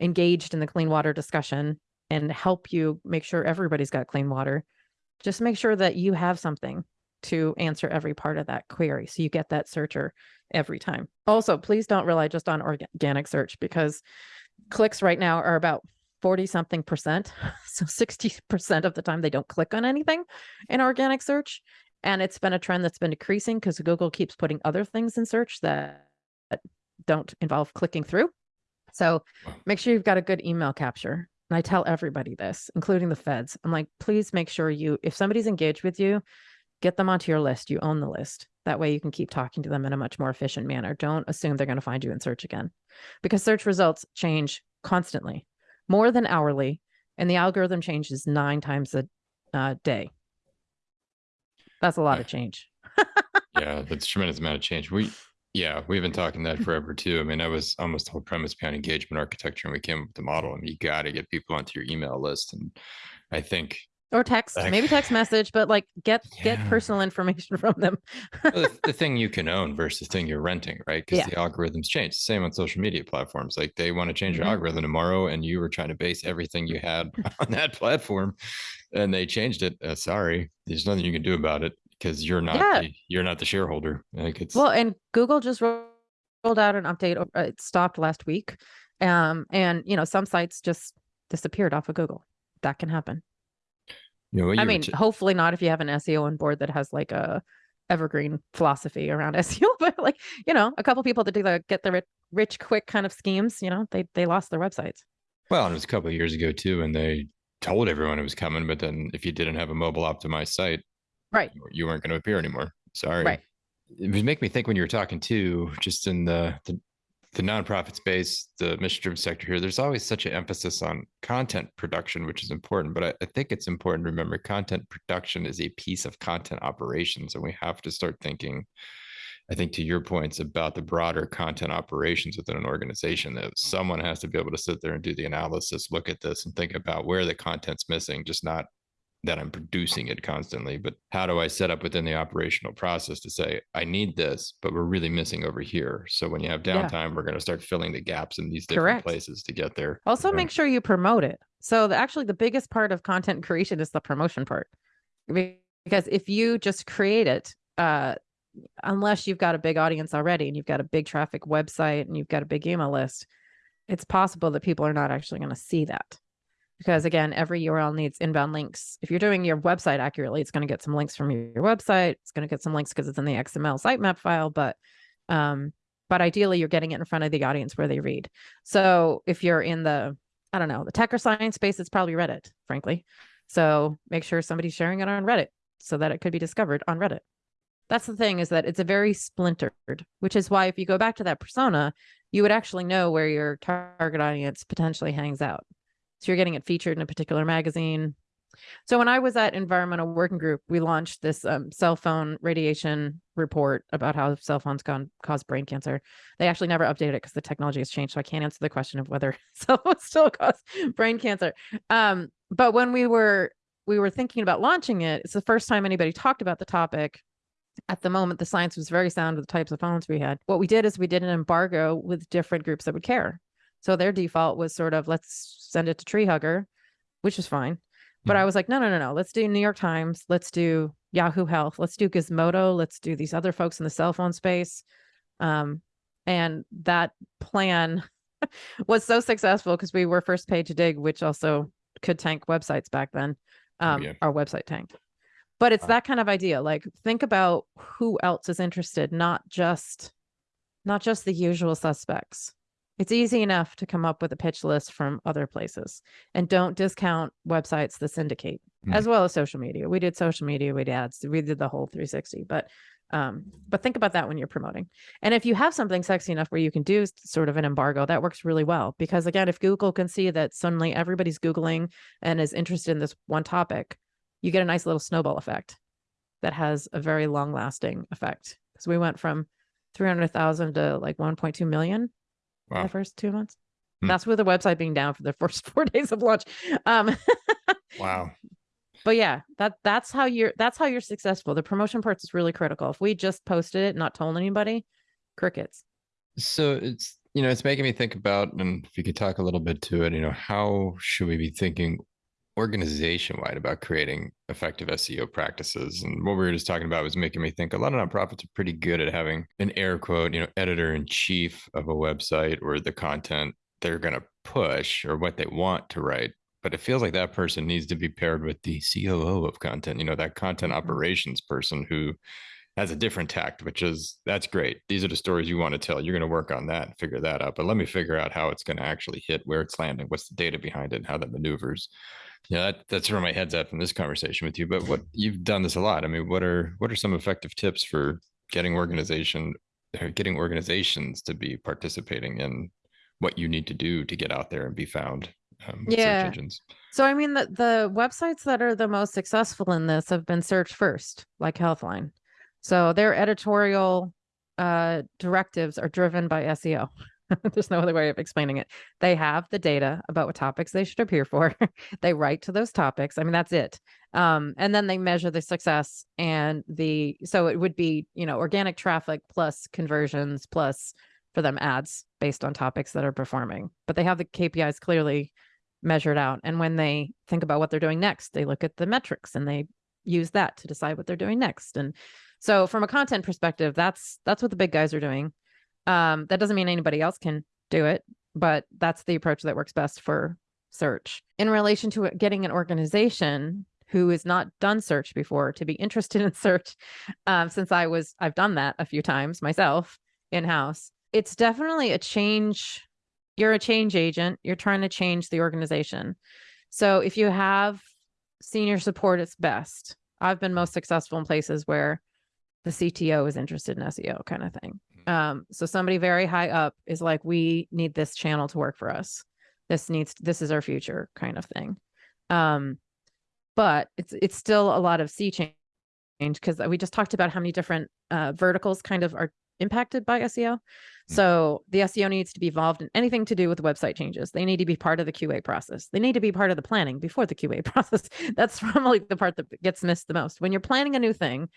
Speaker 2: engaged in the clean water discussion and help you make sure everybody's got clean water, just make sure that you have something to answer every part of that query so you get that searcher every time. Also, please don't rely just on organic search because clicks right now are about 40 something percent. <laughs> So 60% of the time they don't click on anything in organic search. And it's been a trend that's been decreasing because Google keeps putting other things in search that that don't involve clicking through. So make sure you've got a good email capture. And I tell everybody this, including the feds. I'm like, please make sure you, if somebody's engaged with you, get them onto your list. You own the list. That way you can keep talking to them in a much more efficient manner. Don't assume they're going to find you in search again because search results change constantly, more than hourly. And the algorithm changes nine times a uh, day. That's a lot
Speaker 1: Yeah.
Speaker 2: of change. <laughs>
Speaker 1: yeah, that's a tremendous amount of change. We, yeah, we've been talking that forever too. I mean, that was almost the whole premise behind engagement architecture, and we came up with the model. I mean, you got to get people onto your email list, and I think
Speaker 2: Or text,
Speaker 1: Like-
Speaker 2: maybe text message, but like get get personal <laughs> information from them.
Speaker 1: the, the thing you can own versus the thing you're renting, right? Because
Speaker 2: Yeah.
Speaker 1: the algorithms change. Same on social media platforms. Like they want to change your
Speaker 2: Mhm.
Speaker 1: algorithm tomorrow, and you were trying to base everything you had <laughs> on that platform, and they changed it. Uh, sorry, there's nothing you can do about it because you're not
Speaker 2: Yeah.
Speaker 1: the, you're not the shareholder. Like it's
Speaker 2: Well, and Google just rolled out an update. uh, It stopped last week, um, and you know some sites just disappeared off of Google. That can happen.
Speaker 1: You know
Speaker 2: I mean, hopefully not if you have an SEO on board that has like a evergreen philosophy around <laughs> SEO, but like you know, a couple people that do the get the rich, rich quick kind of schemes, you know, they they lost their websites.
Speaker 1: Well, and it was a couple of years ago too, and they told everyone it was coming, but then if you didn't have a mobile optimized site,
Speaker 2: Right.
Speaker 1: you- weren't going to appear anymore. Sorry.
Speaker 2: Right.
Speaker 1: It would make me think when you were talking too, just in the the, the nonprofit space, the mission driven sector here, there's always such an emphasis on content production, which is important. But I, I think it's important to remember content production is a piece of content operations, and we have to start thinking. I think to your points about the broader content operations within an organization, that someone has to be able to sit there and do the analysis, look at this, and think about where the content's missing, just not that I'm producing it constantly, but how do I set up within the operational process to say, I need this, but we're really missing over here. So when you have
Speaker 2: Yeah.
Speaker 1: downtime, we're going to start filling the gaps in these different
Speaker 2: Correct.
Speaker 1: places to get there.
Speaker 2: Also,
Speaker 1: you know?
Speaker 2: make sure you promote it. So, the, actually, the biggest part of content creation is the promotion part, because if you just create it, uh, unless you've got a big audience already and you've got a big traffic website and you've got a big email list, it's possible that people are not actually going to see that. Because again, every URL needs inbound links. If you're doing your website accurately, it's going to get some links from your website. It's going to get some links because it's in the XML sitemap file, but um, but ideally you're getting it in front of the audience where they read. So if you're in the, I don't know, the tech or science space, it's probably Reddit, frankly. So make sure somebody's sharing it on Reddit so that it could be discovered on Reddit. That's the thing is that it's a very splintered, which is why if you go back to that persona, you would actually know where your target audience potentially hangs out. So you're getting it featured in a particular magazine. So when I was at Environmental Working Group, we launched this um, cell phone radiation report about how cell phones can cause brain cancer. They actually never updated it because the technology has changed, so I can't answer the question of whether <laughs> cell phones still cause brain cancer. Um, but when we were we were thinking about launching it, it's the first time anybody talked about the topic. At the moment, the science was very sound with the types of phones we had. What we did is we did an embargo with different groups that would care. So their default was sort of let's send it to TreeHugger, which is fine. But I was like, no, no, no, no. Let's do New York Times. Let's do Yahoo Health. Let's do Gizmodo. Let's do these other folks in the cell phone space. Um, and that plan <laughs> was so successful because we were first paid to Digg, which also could tank websites back then.
Speaker 1: Oh,
Speaker 2: Um,
Speaker 1: yeah.
Speaker 2: our website tanked. But it's
Speaker 1: Wow.
Speaker 2: that kind of idea. Like think about who else is interested, not just not just the usual suspects. It's easy enough to come up with a pitch list from other places and don't discount websites that syndicate
Speaker 1: Hmm.
Speaker 2: as well as social media. We did social media, we did ads, we did the whole 360. But um, but think about that when you're promoting. And if you have something sexy enough where you can do sort of an embargo, that works really well. Because again, if Google can see that suddenly everybody's Googling and is interested in this one topic, you get a nice little snowball effect that has a very long lasting effect. Because we went from 300,000 to like 1.2 million
Speaker 1: Wow.
Speaker 2: the first two months.
Speaker 1: Hmm.
Speaker 2: That's with the website being down for the <laughs> first four days of launch. Um, <laughs>
Speaker 1: Wow.
Speaker 2: but yeah, that that's how you're that's how you're successful. The promotion part is really critical. If we just posted it, not told anybody, crickets.
Speaker 1: So it's you know it's making me think about, and if you could talk a little bit to it, you know, how should we be thinking organization wide about creating effective SEO practices? And what we were just talking about was making me think a lot of nonprofits are pretty good at having an air quote, you know, editor in chief of a website or the content they're going to push or what they want to write. But it feels like that person needs to be paired with the COO of content, you know, that content
Speaker 2: Mhm.
Speaker 1: operations person who has a different tact, which is that's great. These are the stories you want to tell. You're going to work on that and figure that out. But let me figure out how it's going to actually hit, where it's landing, what's the data behind it, and how that maneuvers. Yeah, that, that's where my head's at from this conversation with you. But what you've done this a lot. I mean, what are what are some effective tips for getting organization, or getting organizations to be participating in what you need to do to get out there and be found um,
Speaker 2: Yeah.
Speaker 1: search engines?
Speaker 2: So I mean the the websites that are the most successful in this have been search first, like Healthline. So their editorial uh directives are driven by SEO. <laughs> There's no other way of explaining it. They have the data about what topics they should appear for. <laughs> they write to those topics. I mean, that's it. Um, and then they measure the success and the so it would be, you know, organic traffic plus conversions plus for them ads based on topics that are performing. But they have the KPIs clearly measured out. And when they think about what they're doing next, they look at the metrics and they use that to decide what they're doing next. And so from a content perspective, that's that's what the big guys are doing. Um, that doesn't mean anybody else can do it, but that's the approach that works best for search. In relation to getting an organization who has not done search before to be interested <laughs> in search, um, since I was I've done that a few times myself in house. It's definitely a change you're a change agent you're trying to change the organization so if you have senior support it's best i've been most successful in places where the cto is interested in seo kind of thing um, so somebody very high up is like we need this channel to work for us this needs this is our future kind of thing um, but it's it's still a lot of sea change because we just talked about how many different uh, verticals kind of are impacted by SEO. So the SEO needs to be involved in anything to do with website changes. They need to be part of the QA process. They need to be part of the planning before the QA <laughs> process. That's <laughs> probably the part that gets missed the most. When you're planning a new thing,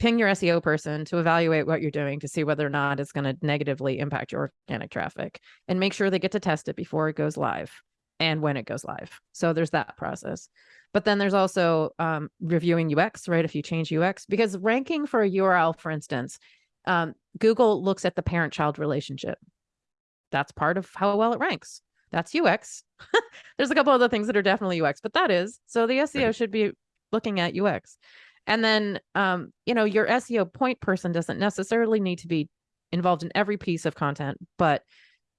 Speaker 2: ping your SEO person to evaluate what you're doing to see whether or not it's going to negatively impact your organic traffic and make sure they get to test it before it goes live and when it goes live. So there's that process. But then there's also um, reviewing UX, right? If you change UX, because ranking for a URL, for instance, um, Google looks at the parent child relationship. That's part of how well it ranks. That's UX. <laughs> There's a couple of other things that are definitely UX, but that is so the SEO should be looking at UX. And then, um, you know, your SEO point person doesn't necessarily need to be involved in every piece of content, but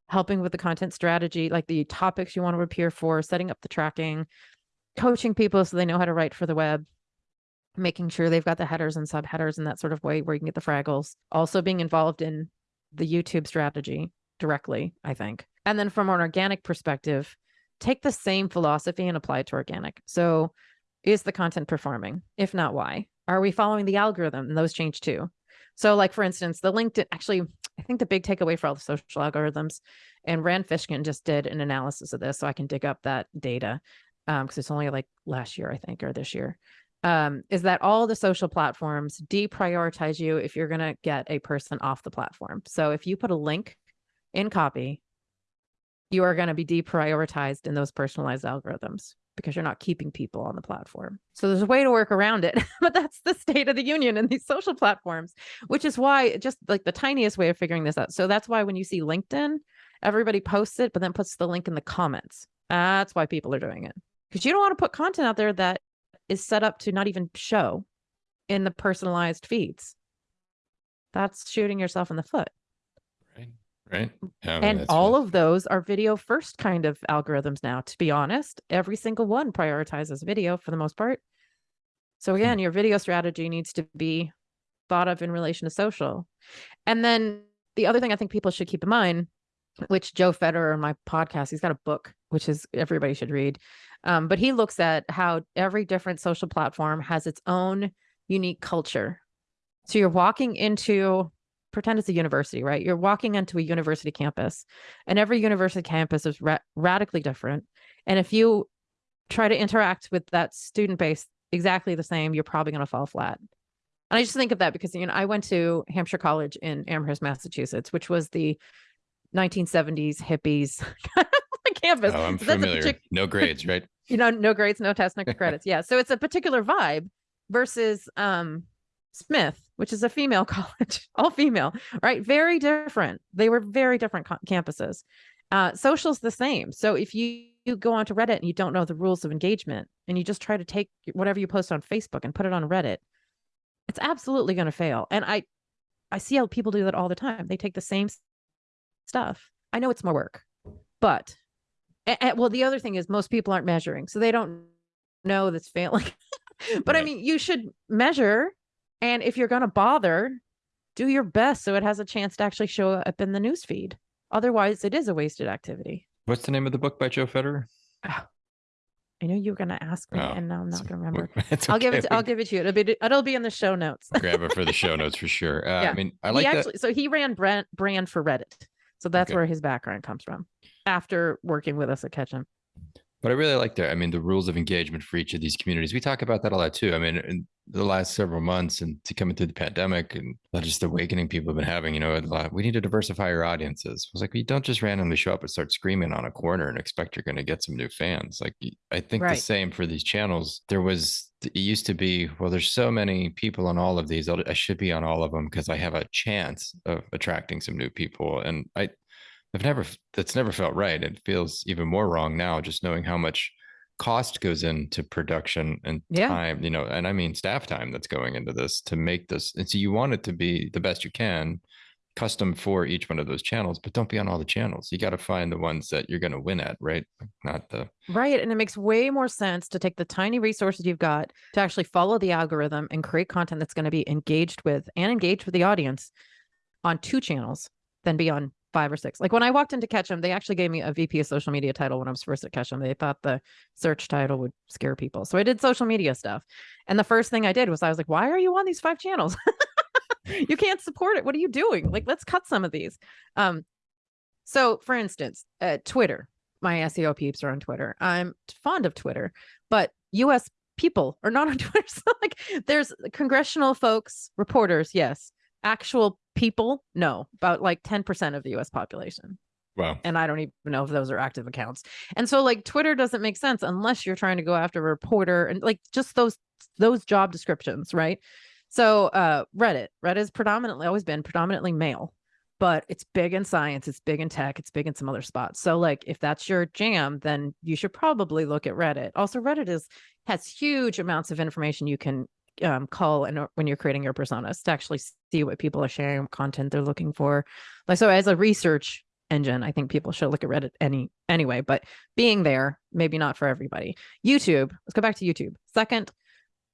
Speaker 2: helping with the content strategy, like the topics you want to appear for, setting up the tracking, coaching people so they know how to write for the web, making sure they've got the headers and subheaders in that sort of way where you can get the fraggles. Also being involved in the YouTube strategy directly, I think. And then from an organic perspective, take the same philosophy and apply it to organic. So is the content performing? If not, why? Are we following the algorithm? And those change too. So, like for instance, the LinkedIn actually, I think the big takeaway for all the social algorithms, and Rand Fishkin just did an analysis of this, so I can dig up that data because it's only like last year, I think, or this year. Um, is that all the social platforms deprioritize you if you're going to get a person off the platform? So if you put a link in copy, you are going to be deprioritized in those personalized algorithms because you're not keeping people on the platform. So there's a way to work around it, <laughs> but that's the state of the union in these social platforms, which is why just like the tiniest way of figuring this out. So that's why when you see LinkedIn, everybody posts it, but then puts the link in the comments. That's why people are doing it. because you don't want to put content out there that is set up to not even show in the personalized feeds. That's shooting yourself in the foot.
Speaker 1: Right. Yeah, I mean,
Speaker 2: and all of those are video first kind of algorithms now, to be honest. Every single one prioritizes video for the most part. So again, your video strategy needs to be thought of in relation to social. And then the other thing I think people should keep in mind, which Joe Federer on my podcast, he's got a book, which is everybody should read. Um, but he looks at how every different social platform has its own unique culture. So you're walking into pretend it's a university, right? You're walking into a university campus, and every university campus is ra- radically different. And if you try to interact with that student base exactly the same, you're probably going to fall flat. And I just think of that because you know I went to Hampshire College in Amherst, Massachusetts, which was the 1970s hippies <laughs> campus.
Speaker 1: Oh, I'm familiar. no grades, right? <laughs>
Speaker 2: you know, no grades, no tests, no <laughs> credits. Yeah. So it's a particular vibe versus um Smith, which is a female <laughs> college, all female, right? Very different. They were very different campuses. Uh, social's the same. So if you, you go onto Reddit and you don't know the rules of engagement and you just try to take whatever you post on Facebook and put it on Reddit, it's absolutely going to fail. And I, I see how people do that all the time. They take the same stuff. I know it's more work, but a- a- well, the other thing is most people aren't measuring, so they don't know that's failing. <laughs> but I mean, you should measure, and if you're going to bother, do your best so it has a chance to actually show up in the news feed. Otherwise, it is a wasted activity.
Speaker 1: What's the name of the book by Joe Federer?
Speaker 2: I know you were going to ask me,
Speaker 1: Oh,
Speaker 2: and now I'm not going to remember. <laughs>
Speaker 1: It's
Speaker 2: I'll give it. To, I'll give it to you. It'll be. It'll be in the show notes.
Speaker 1: grab it for the show <laughs> notes for sure. Uh,
Speaker 2: Yeah.
Speaker 1: I mean, I like
Speaker 2: he
Speaker 1: that.
Speaker 2: So he ran brand brand for Reddit. So that's
Speaker 1: Okay.
Speaker 2: where his background comes from. After working with us at Ketchum.
Speaker 1: But I really like that. I mean, the rules of engagement for each of these communities. We talk about that a lot too. I mean, in the last several months and to coming through the pandemic and just the awakening people have been having, you know, a lot, we need to diversify our audiences. I was like, you don't just randomly show up and start screaming on a corner and expect you're going to get some new fans. Like, I think
Speaker 2: Right.
Speaker 1: the same for these channels. There was, it used to be, well, there's so many people on all of these. I should be on all of them because I have a chance of attracting some new people. And I, I've never, that's never felt right. It feels even more wrong now, just knowing how much cost goes into production and
Speaker 2: Yeah.
Speaker 1: time, you know, and I mean staff time that's going into this to make this. And so you want it to be the best you can, custom for each one of those channels, but don't be on all the channels. You got to find the ones that you're going to win at, right? Not the,
Speaker 2: Right. And it makes way more sense to take the tiny resources you've got to actually follow the algorithm and create content that's going to be engaged with and engaged with the audience on two channels than be on five or six. Like when I walked into Ketchum, they actually gave me a VP of social media title when I was first at Ketchum. They thought the search title would scare people. So I did social media stuff. And the first thing I did was I was like, why are you on these five channels? <laughs> you can't support it. What are you doing? Like, let's cut some of these. Um, so for instance, uh, Twitter, my SEO peeps are on Twitter. I'm fond of Twitter, but US people are not on <laughs> Twitter. So like there's congressional folks, reporters, yes. Actual people, no. About like 10% of the US population.
Speaker 1: wow.
Speaker 2: And I don't even know if those are active accounts. And so like Twitter doesn't make sense unless you're trying to go after a reporter and like just those those job descriptions, right? So uh Reddit, Reddit has predominantly always been predominantly male, but it's big in science, it's big in tech, it's big in some other spots. So like if that's your jam, then you should probably look at Reddit. Also Reddit is has huge amounts of information you can um, call and when you're creating your personas to actually see what people are sharing, content they're looking for. Like so as a research engine, I think people should look at Reddit any anyway, but being there, maybe not for everybody. YouTube, let's go back to YouTube. Second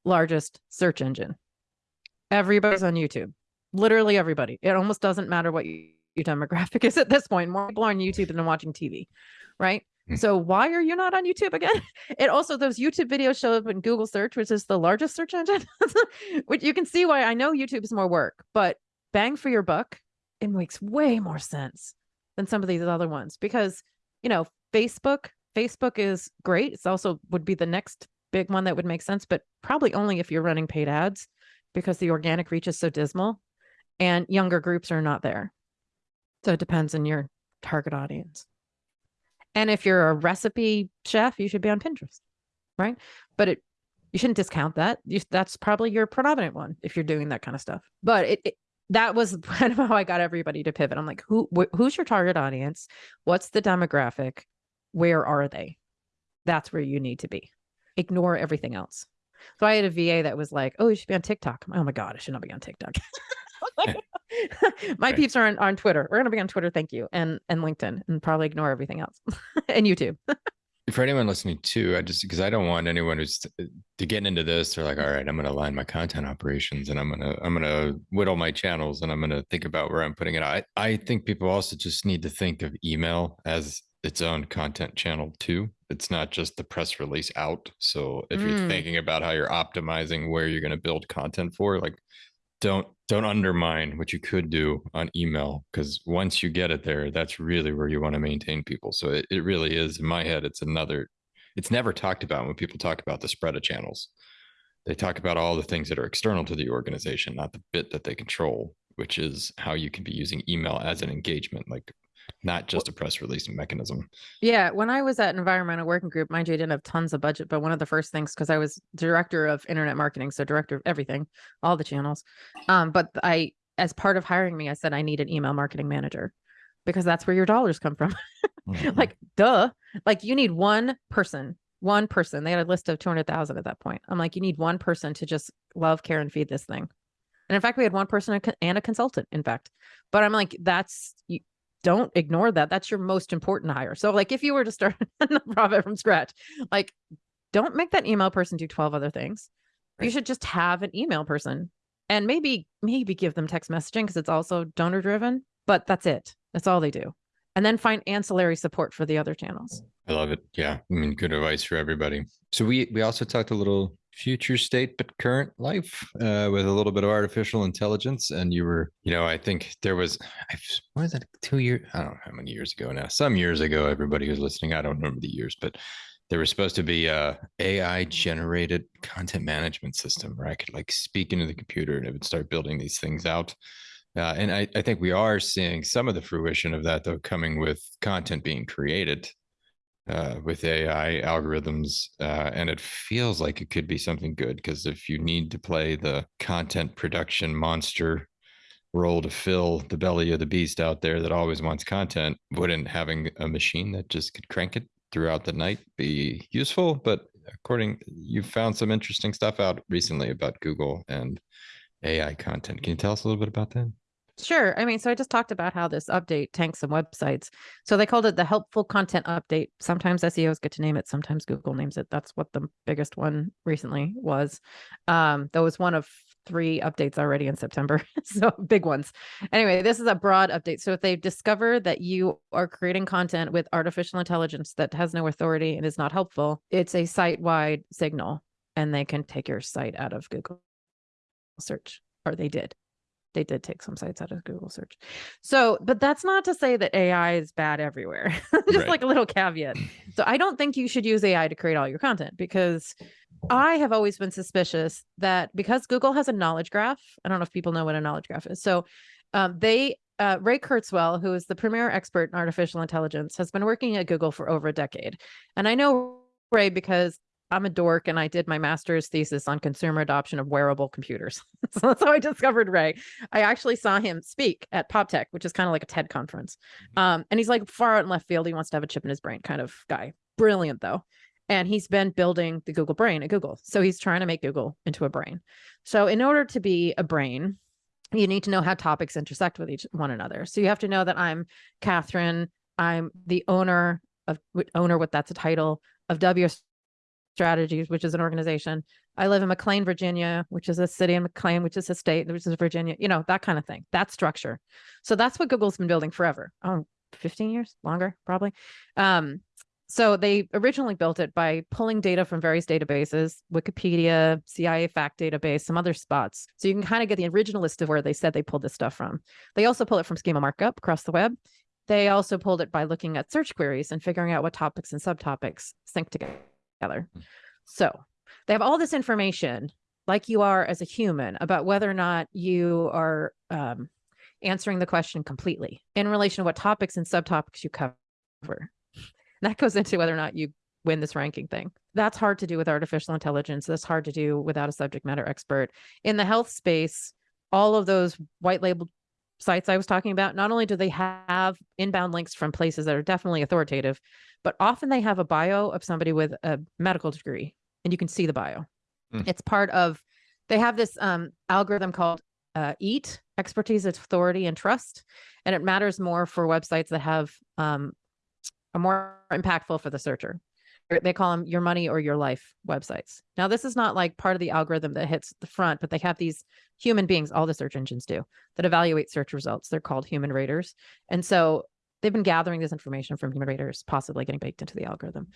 Speaker 2: largest search engine. Everybody's on YouTube. Literally everybody. It almost doesn't matter what you, your demographic is at this point. More people are on YouTube than watching TV, right?
Speaker 1: Hmm.
Speaker 2: So why are you not on YouTube again? <laughs> It also those YouTube videos show up in Google search, which is the largest search engine. <laughs> which you can see why I know YouTube is more work, but bang for your buck, it makes way more sense than some of these other ones because you know Facebook. Facebook is great. It's also would be the next big one that would make sense, but probably only if you're running paid ads because the organic reach is so dismal and younger groups are not there. So it depends on your target audience. And if you're a recipe chef, you should be on Pinterest, right? But it you shouldn't discount that. You, that's probably your predominant one if you're doing that kind of stuff. But it, it that was <laughs> kind of how I got everybody to pivot. I'm like, who wh- who's your target audience? What's the demographic? Where are they? that's where you need to be. Ignore everything else. So I had a VA that was like, "Oh, you should be on TikTok." oh my god, I should not be on TikTok. <laughs> <laughs> my
Speaker 1: Right.
Speaker 2: peeps are on, on Twitter. We're gonna be on Twitter, thank you, and and LinkedIn, and probably ignore everything else, <laughs> and YouTube. <laughs>
Speaker 1: for anyone listening too, I just because I don't want anyone who's to get into this. They're like, all right, I'm going to align my content operations, and I'm gonna I'm gonna whittle my channels, and I'm gonna think about where I'm putting it. I I think people also just need to think of email as its own content channel too. It's not just the press release out. So if you're
Speaker 2: Mm.
Speaker 1: thinking about how you're optimizing where you're going to build content for, like don't don't undermine what you could do on email because once you get it there that's really where you want to maintain people. So it, it really is in my head it's another it's never talked about when people talk about the spread of channels. They talk about all the things that are external to the organization not the bit that they control which is how you can be using email as an engagement like not just a press release mechanism
Speaker 2: Yeah, when I was at Environmental Working Group, mind you, I didn't have tons of budget, but one of the first things because I was director of internet marketing, so director of everything, all the channels. Um, but I, as part of hiring me, I said I need an email marketing manager because that's where your dollars come from. <laughs> like, duh. Like you need one person, one person. They had a list of two hundred thousand at that point. I'm like, you need one person to just love, care, and feed this thing. And in fact, we had one person and a co- and a consultant. In fact, but I'm like, that's don't ignore that. That's your most important hire. So, like, if you were to start <laughs> a nonprofit from scratch, like, don't make that email person do 12 other things. You should just have an email person and maybe, maybe give them text messaging because it's also donor driven, but that's it. That's all they do. And then find ancillary support for the other channels.
Speaker 1: I love it. Yeah. I mean, good advice for everybody. So we we also talked a little future state but current life uh, with a little bit of artificial intelligence. And you were, you know, I think there was, I what was that two years? I don't know how many years ago now. Some years ago, everybody who's listening, I don't remember the years, but there was supposed to be a AI generated content management system where I could like speak into the computer and it would start building these things out. Uh, and I, I think we are seeing some of the fruition of that though coming with content being created uh, with AI algorithms, uh, and it feels like it could be something good because if you need to play the content production monster role to fill the belly of the beast out there that always wants content, wouldn't having a machine that just could crank it throughout the night be useful? But according, you found some interesting stuff out recently about Google and AI content. Can you tell us a little bit about that?
Speaker 2: Sure. I mean, so I just talked about how this update tanks some websites. So they called it the helpful content update. Sometimes SEOs get to name it, sometimes Google names it. That's what the biggest one recently was. Um, that was one of three updates already in September. <laughs> so big ones. Anyway, this is a broad update. So if they discover that you are creating content with artificial intelligence that has no authority and is not helpful, it's a site-wide signal and they can take your site out of Google search, or they did they did take some sites out of Google search. So, but that's not to say that AI is bad everywhere. <laughs> Just
Speaker 1: Right.
Speaker 2: like a little caveat. So, I don't think you should use AI to create all your content because I have always been suspicious that because Google has a knowledge graph, I don't know if people know what a knowledge graph is. So, um, they uh, Ray Kurzweil, who is the premier expert in artificial intelligence, has been working at Google for over a decade. And I know Ray because I'm a dork and I did my master's thesis on consumer adoption of wearable computers. <laughs> so that's how I discovered Ray. I actually saw him speak at PopTech, which is kind of like a TED conference. Um, and he's like far out in left field. He wants to have a chip in his brain kind of guy. Brilliant though. And he's been building the Google brain at Google. So he's trying to make Google into a brain. So in order to be a brain, you need to know how topics intersect with each one another. So you have to know that I'm Katherine. I'm the owner of owner, what that's a title of WO Strategies, which is an organization. I live in McLean, Virginia, which is a city, in McLean, which is a state, which is Virginia, you know, that kind of thing. That structure. So that's what Google's been building forever. Oh, 15 years longer, probably. Um, so they originally built it by pulling data from various databases, Wikipedia, CIA fact database, some other spots. So you can kind of get the original list of where they said they pulled this stuff from. They also pull it from schema markup across the web. They also pulled it by looking at search queries and figuring out what topics and subtopics sync together. So they have all this information, like you are as a human, about whether or not you are um, answering the question completely in relation to what topics and subtopics you cover. That goes into whether or not you win this ranking thing. That's hard to do with artificial intelligence. That's hard to do without a subject matter expert. In the health space, all of those white labeled sites I was talking about, not only do they have inbound links from places that are definitely authoritative, but often they have a bio of somebody with a medical degree and you can see the bio.
Speaker 1: Mm.
Speaker 2: It's part of, they have this um, algorithm called uh, EAT, expertise, authority, and trust. And it matters more for websites that have um, are more impactful for the searcher. They call them your money or your life websites. Now, this is not like part of the algorithm that hits the front, but they have these human beings, all the search engines do, that evaluate search results. They're called human raters. And so they've been gathering this information from human raters, possibly getting baked into the algorithm.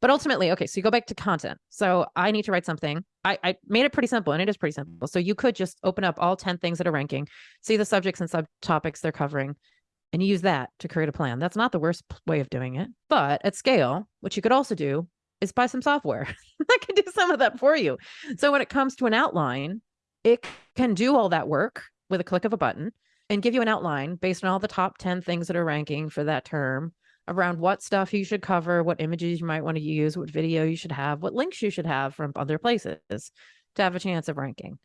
Speaker 2: But ultimately, okay, so you go back to content. So I need to write something. I, I made it pretty simple, and it is pretty simple. So you could just open up all 10 things that are ranking, see the subjects and subtopics they're covering, and you use that to create a plan. That's not the worst way of doing it. But at scale, what you could also do is buy some software <laughs> that can do some of that for you. So when it comes to an outline, it can do all that work with a click of a button and give you an outline based on all the top 10 things that are ranking for that term around what stuff you should cover, what images you might want to use, what video you should have, what links you should have from other places to have a chance of ranking.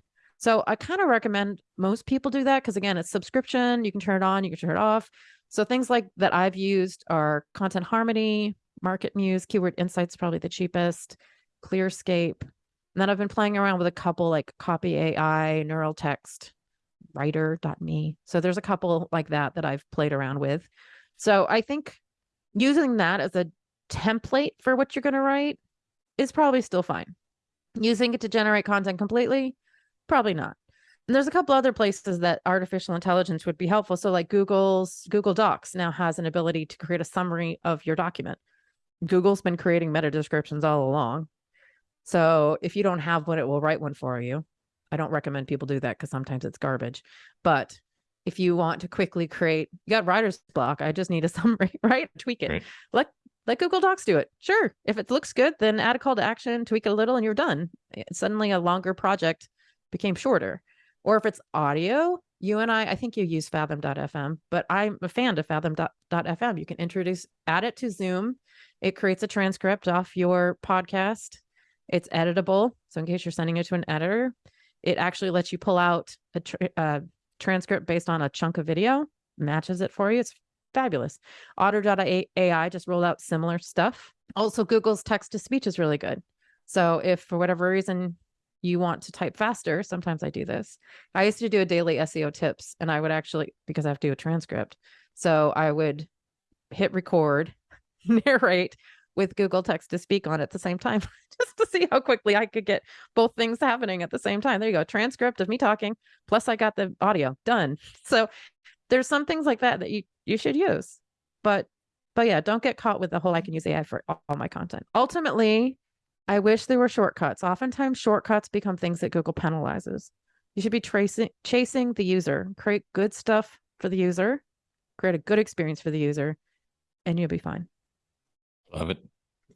Speaker 2: So I kind of recommend most people do that because again, it's subscription. You can turn it on, you can turn it off. So things like that I've used are Content Harmony, MarketMuse, Keyword Insights, probably the cheapest, Clearscope. And then I've been playing around with a couple like Copy AI, Neural Text, Rytr.me. So there's a couple like that that I've played around with. So I think using that as a template for what you're going to write is probably still fine. Using it to generate content completely, Probably not. And there's a couple other places that artificial intelligence would be helpful. So like Google's Google Docs now has an ability to create a summary of your document. Google's been creating meta descriptions all along. So if you don't have one, it will write one for you. I don't recommend people do that because sometimes it's garbage. But if you want to quickly create, you got writer's block. I just need a <laughs> summary, right? Tweak it.
Speaker 1: Right.
Speaker 2: Let let Google Docs do it. Sure. If it looks good, then add a call to action, tweak it a little, and you're done. It's suddenly a longer project became shorter. Or if it's audio, you and I, I think you use fathom.fm, but I'm a fan of fathom.fm. You can introduce, add it to Zoom. It creates a transcript off your podcast. It's editable. So in case you're sending it to an editor, it actually lets you pull out a tra- uh, transcript based on a chunk of video, matches it for you. It's fabulous. Otter.ai just rolled out similar stuff. Also, Google's text to speech is really good. So if for whatever reason you want to type faster, sometimes I do this. I used to do a daily SEO tips and I would actually, because I have to do a transcript. So I would hit record, <laughs> narrate with Google text to speak on at the same time, <laughs> just to see how quickly I could get both things happening at the same time. There you go. Transcript of me talking, plus I got the audio done. <laughs> So there's some things like that that you, you should use. But but yeah, don't get caught with the whole I can use AI for all, my content. Ultimately, I wish there were shortcuts. Oftentimes, shortcuts become things that Google penalizes. You should be tracing, chasing the user, create good stuff for the user, create a good experience for the user, and you'll be fine.
Speaker 1: Love it.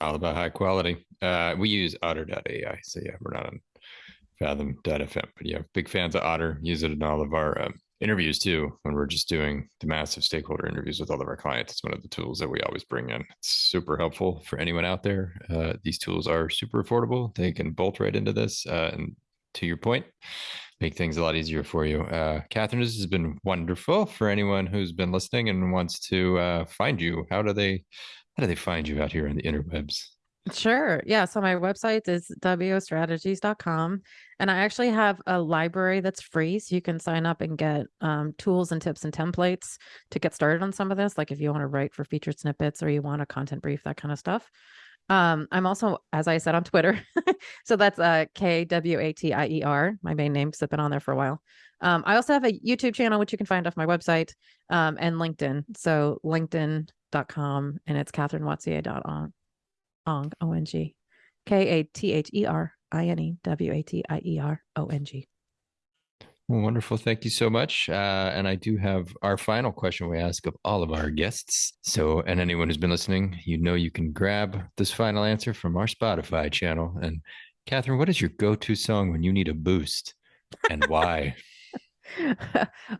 Speaker 1: All about high quality. Uh, we use otter.ai. So yeah, we're not on fathom.fm, but yeah, big fans of Otter. Use it in all of our um, interviews too when we're just doing the massive stakeholder interviews with all of our clients it's one of the tools that we always bring in. It's super helpful for anyone out there. Uh, these tools are super affordable. They can bolt right into this uh, and to your point make things a lot easier for you. Uh, katherine this has been wonderful for anyone who's been listening and wants to uh, find you. How do they how do they find you out here on the interwebs
Speaker 2: Sure. Yeah. So my website is wostrategies.com. And I actually have a library that's free. So you can sign up and get um, tools and tips and templates to get started on some of this. Like if you want to write for featured snippets or you want a content brief, that kind of stuff. Um, I'm also, as I said, on Twitter. <laughs> so that's uh, K W A T I E R, my main name, because I've been on there for a while. Um, I also have a YouTube channel, which you can find off my website um, and LinkedIn. So linkedin.com and it's Katherine Watier Ong. Ong, O N G, K A T H E R I N E W A T I E R O N G.
Speaker 1: Wonderful. Thank you so much. Uh, and I do have our final question we ask of all of our guests. So, and anyone who's been listening, you know, you can grab this final answer from our Spotify channel. And Katherine, what is your go to song when you need a boost and why? <laughs> <laughs>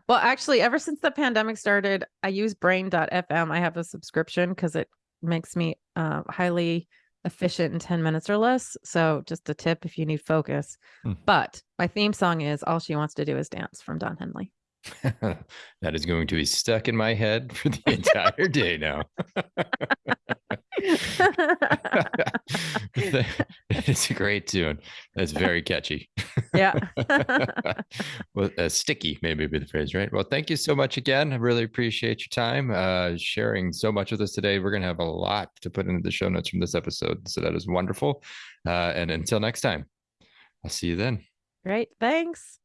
Speaker 2: well, actually, ever since the pandemic started, I use brain.fm. I have a subscription because it makes me uh, highly efficient in 10 minutes or less. So just a tip if you need focus.
Speaker 1: Hmm.
Speaker 2: But my theme song is All She Wants to Do Is Dance from Don Henley. <laughs>
Speaker 1: that is going to be stuck in my head for the <laughs> entire day now. <laughs> it's a great tune. That's very catchy.
Speaker 2: yeah. <laughs>
Speaker 1: well, uh, sticky, maybe be the phrase, right? Well, thank you so much again. I really appreciate your time uh, sharing so much with us today. We're going to have a lot to put into the show notes from this episode. So that is wonderful. Uh, and until next time, I'll see you then.
Speaker 2: Great. Thanks.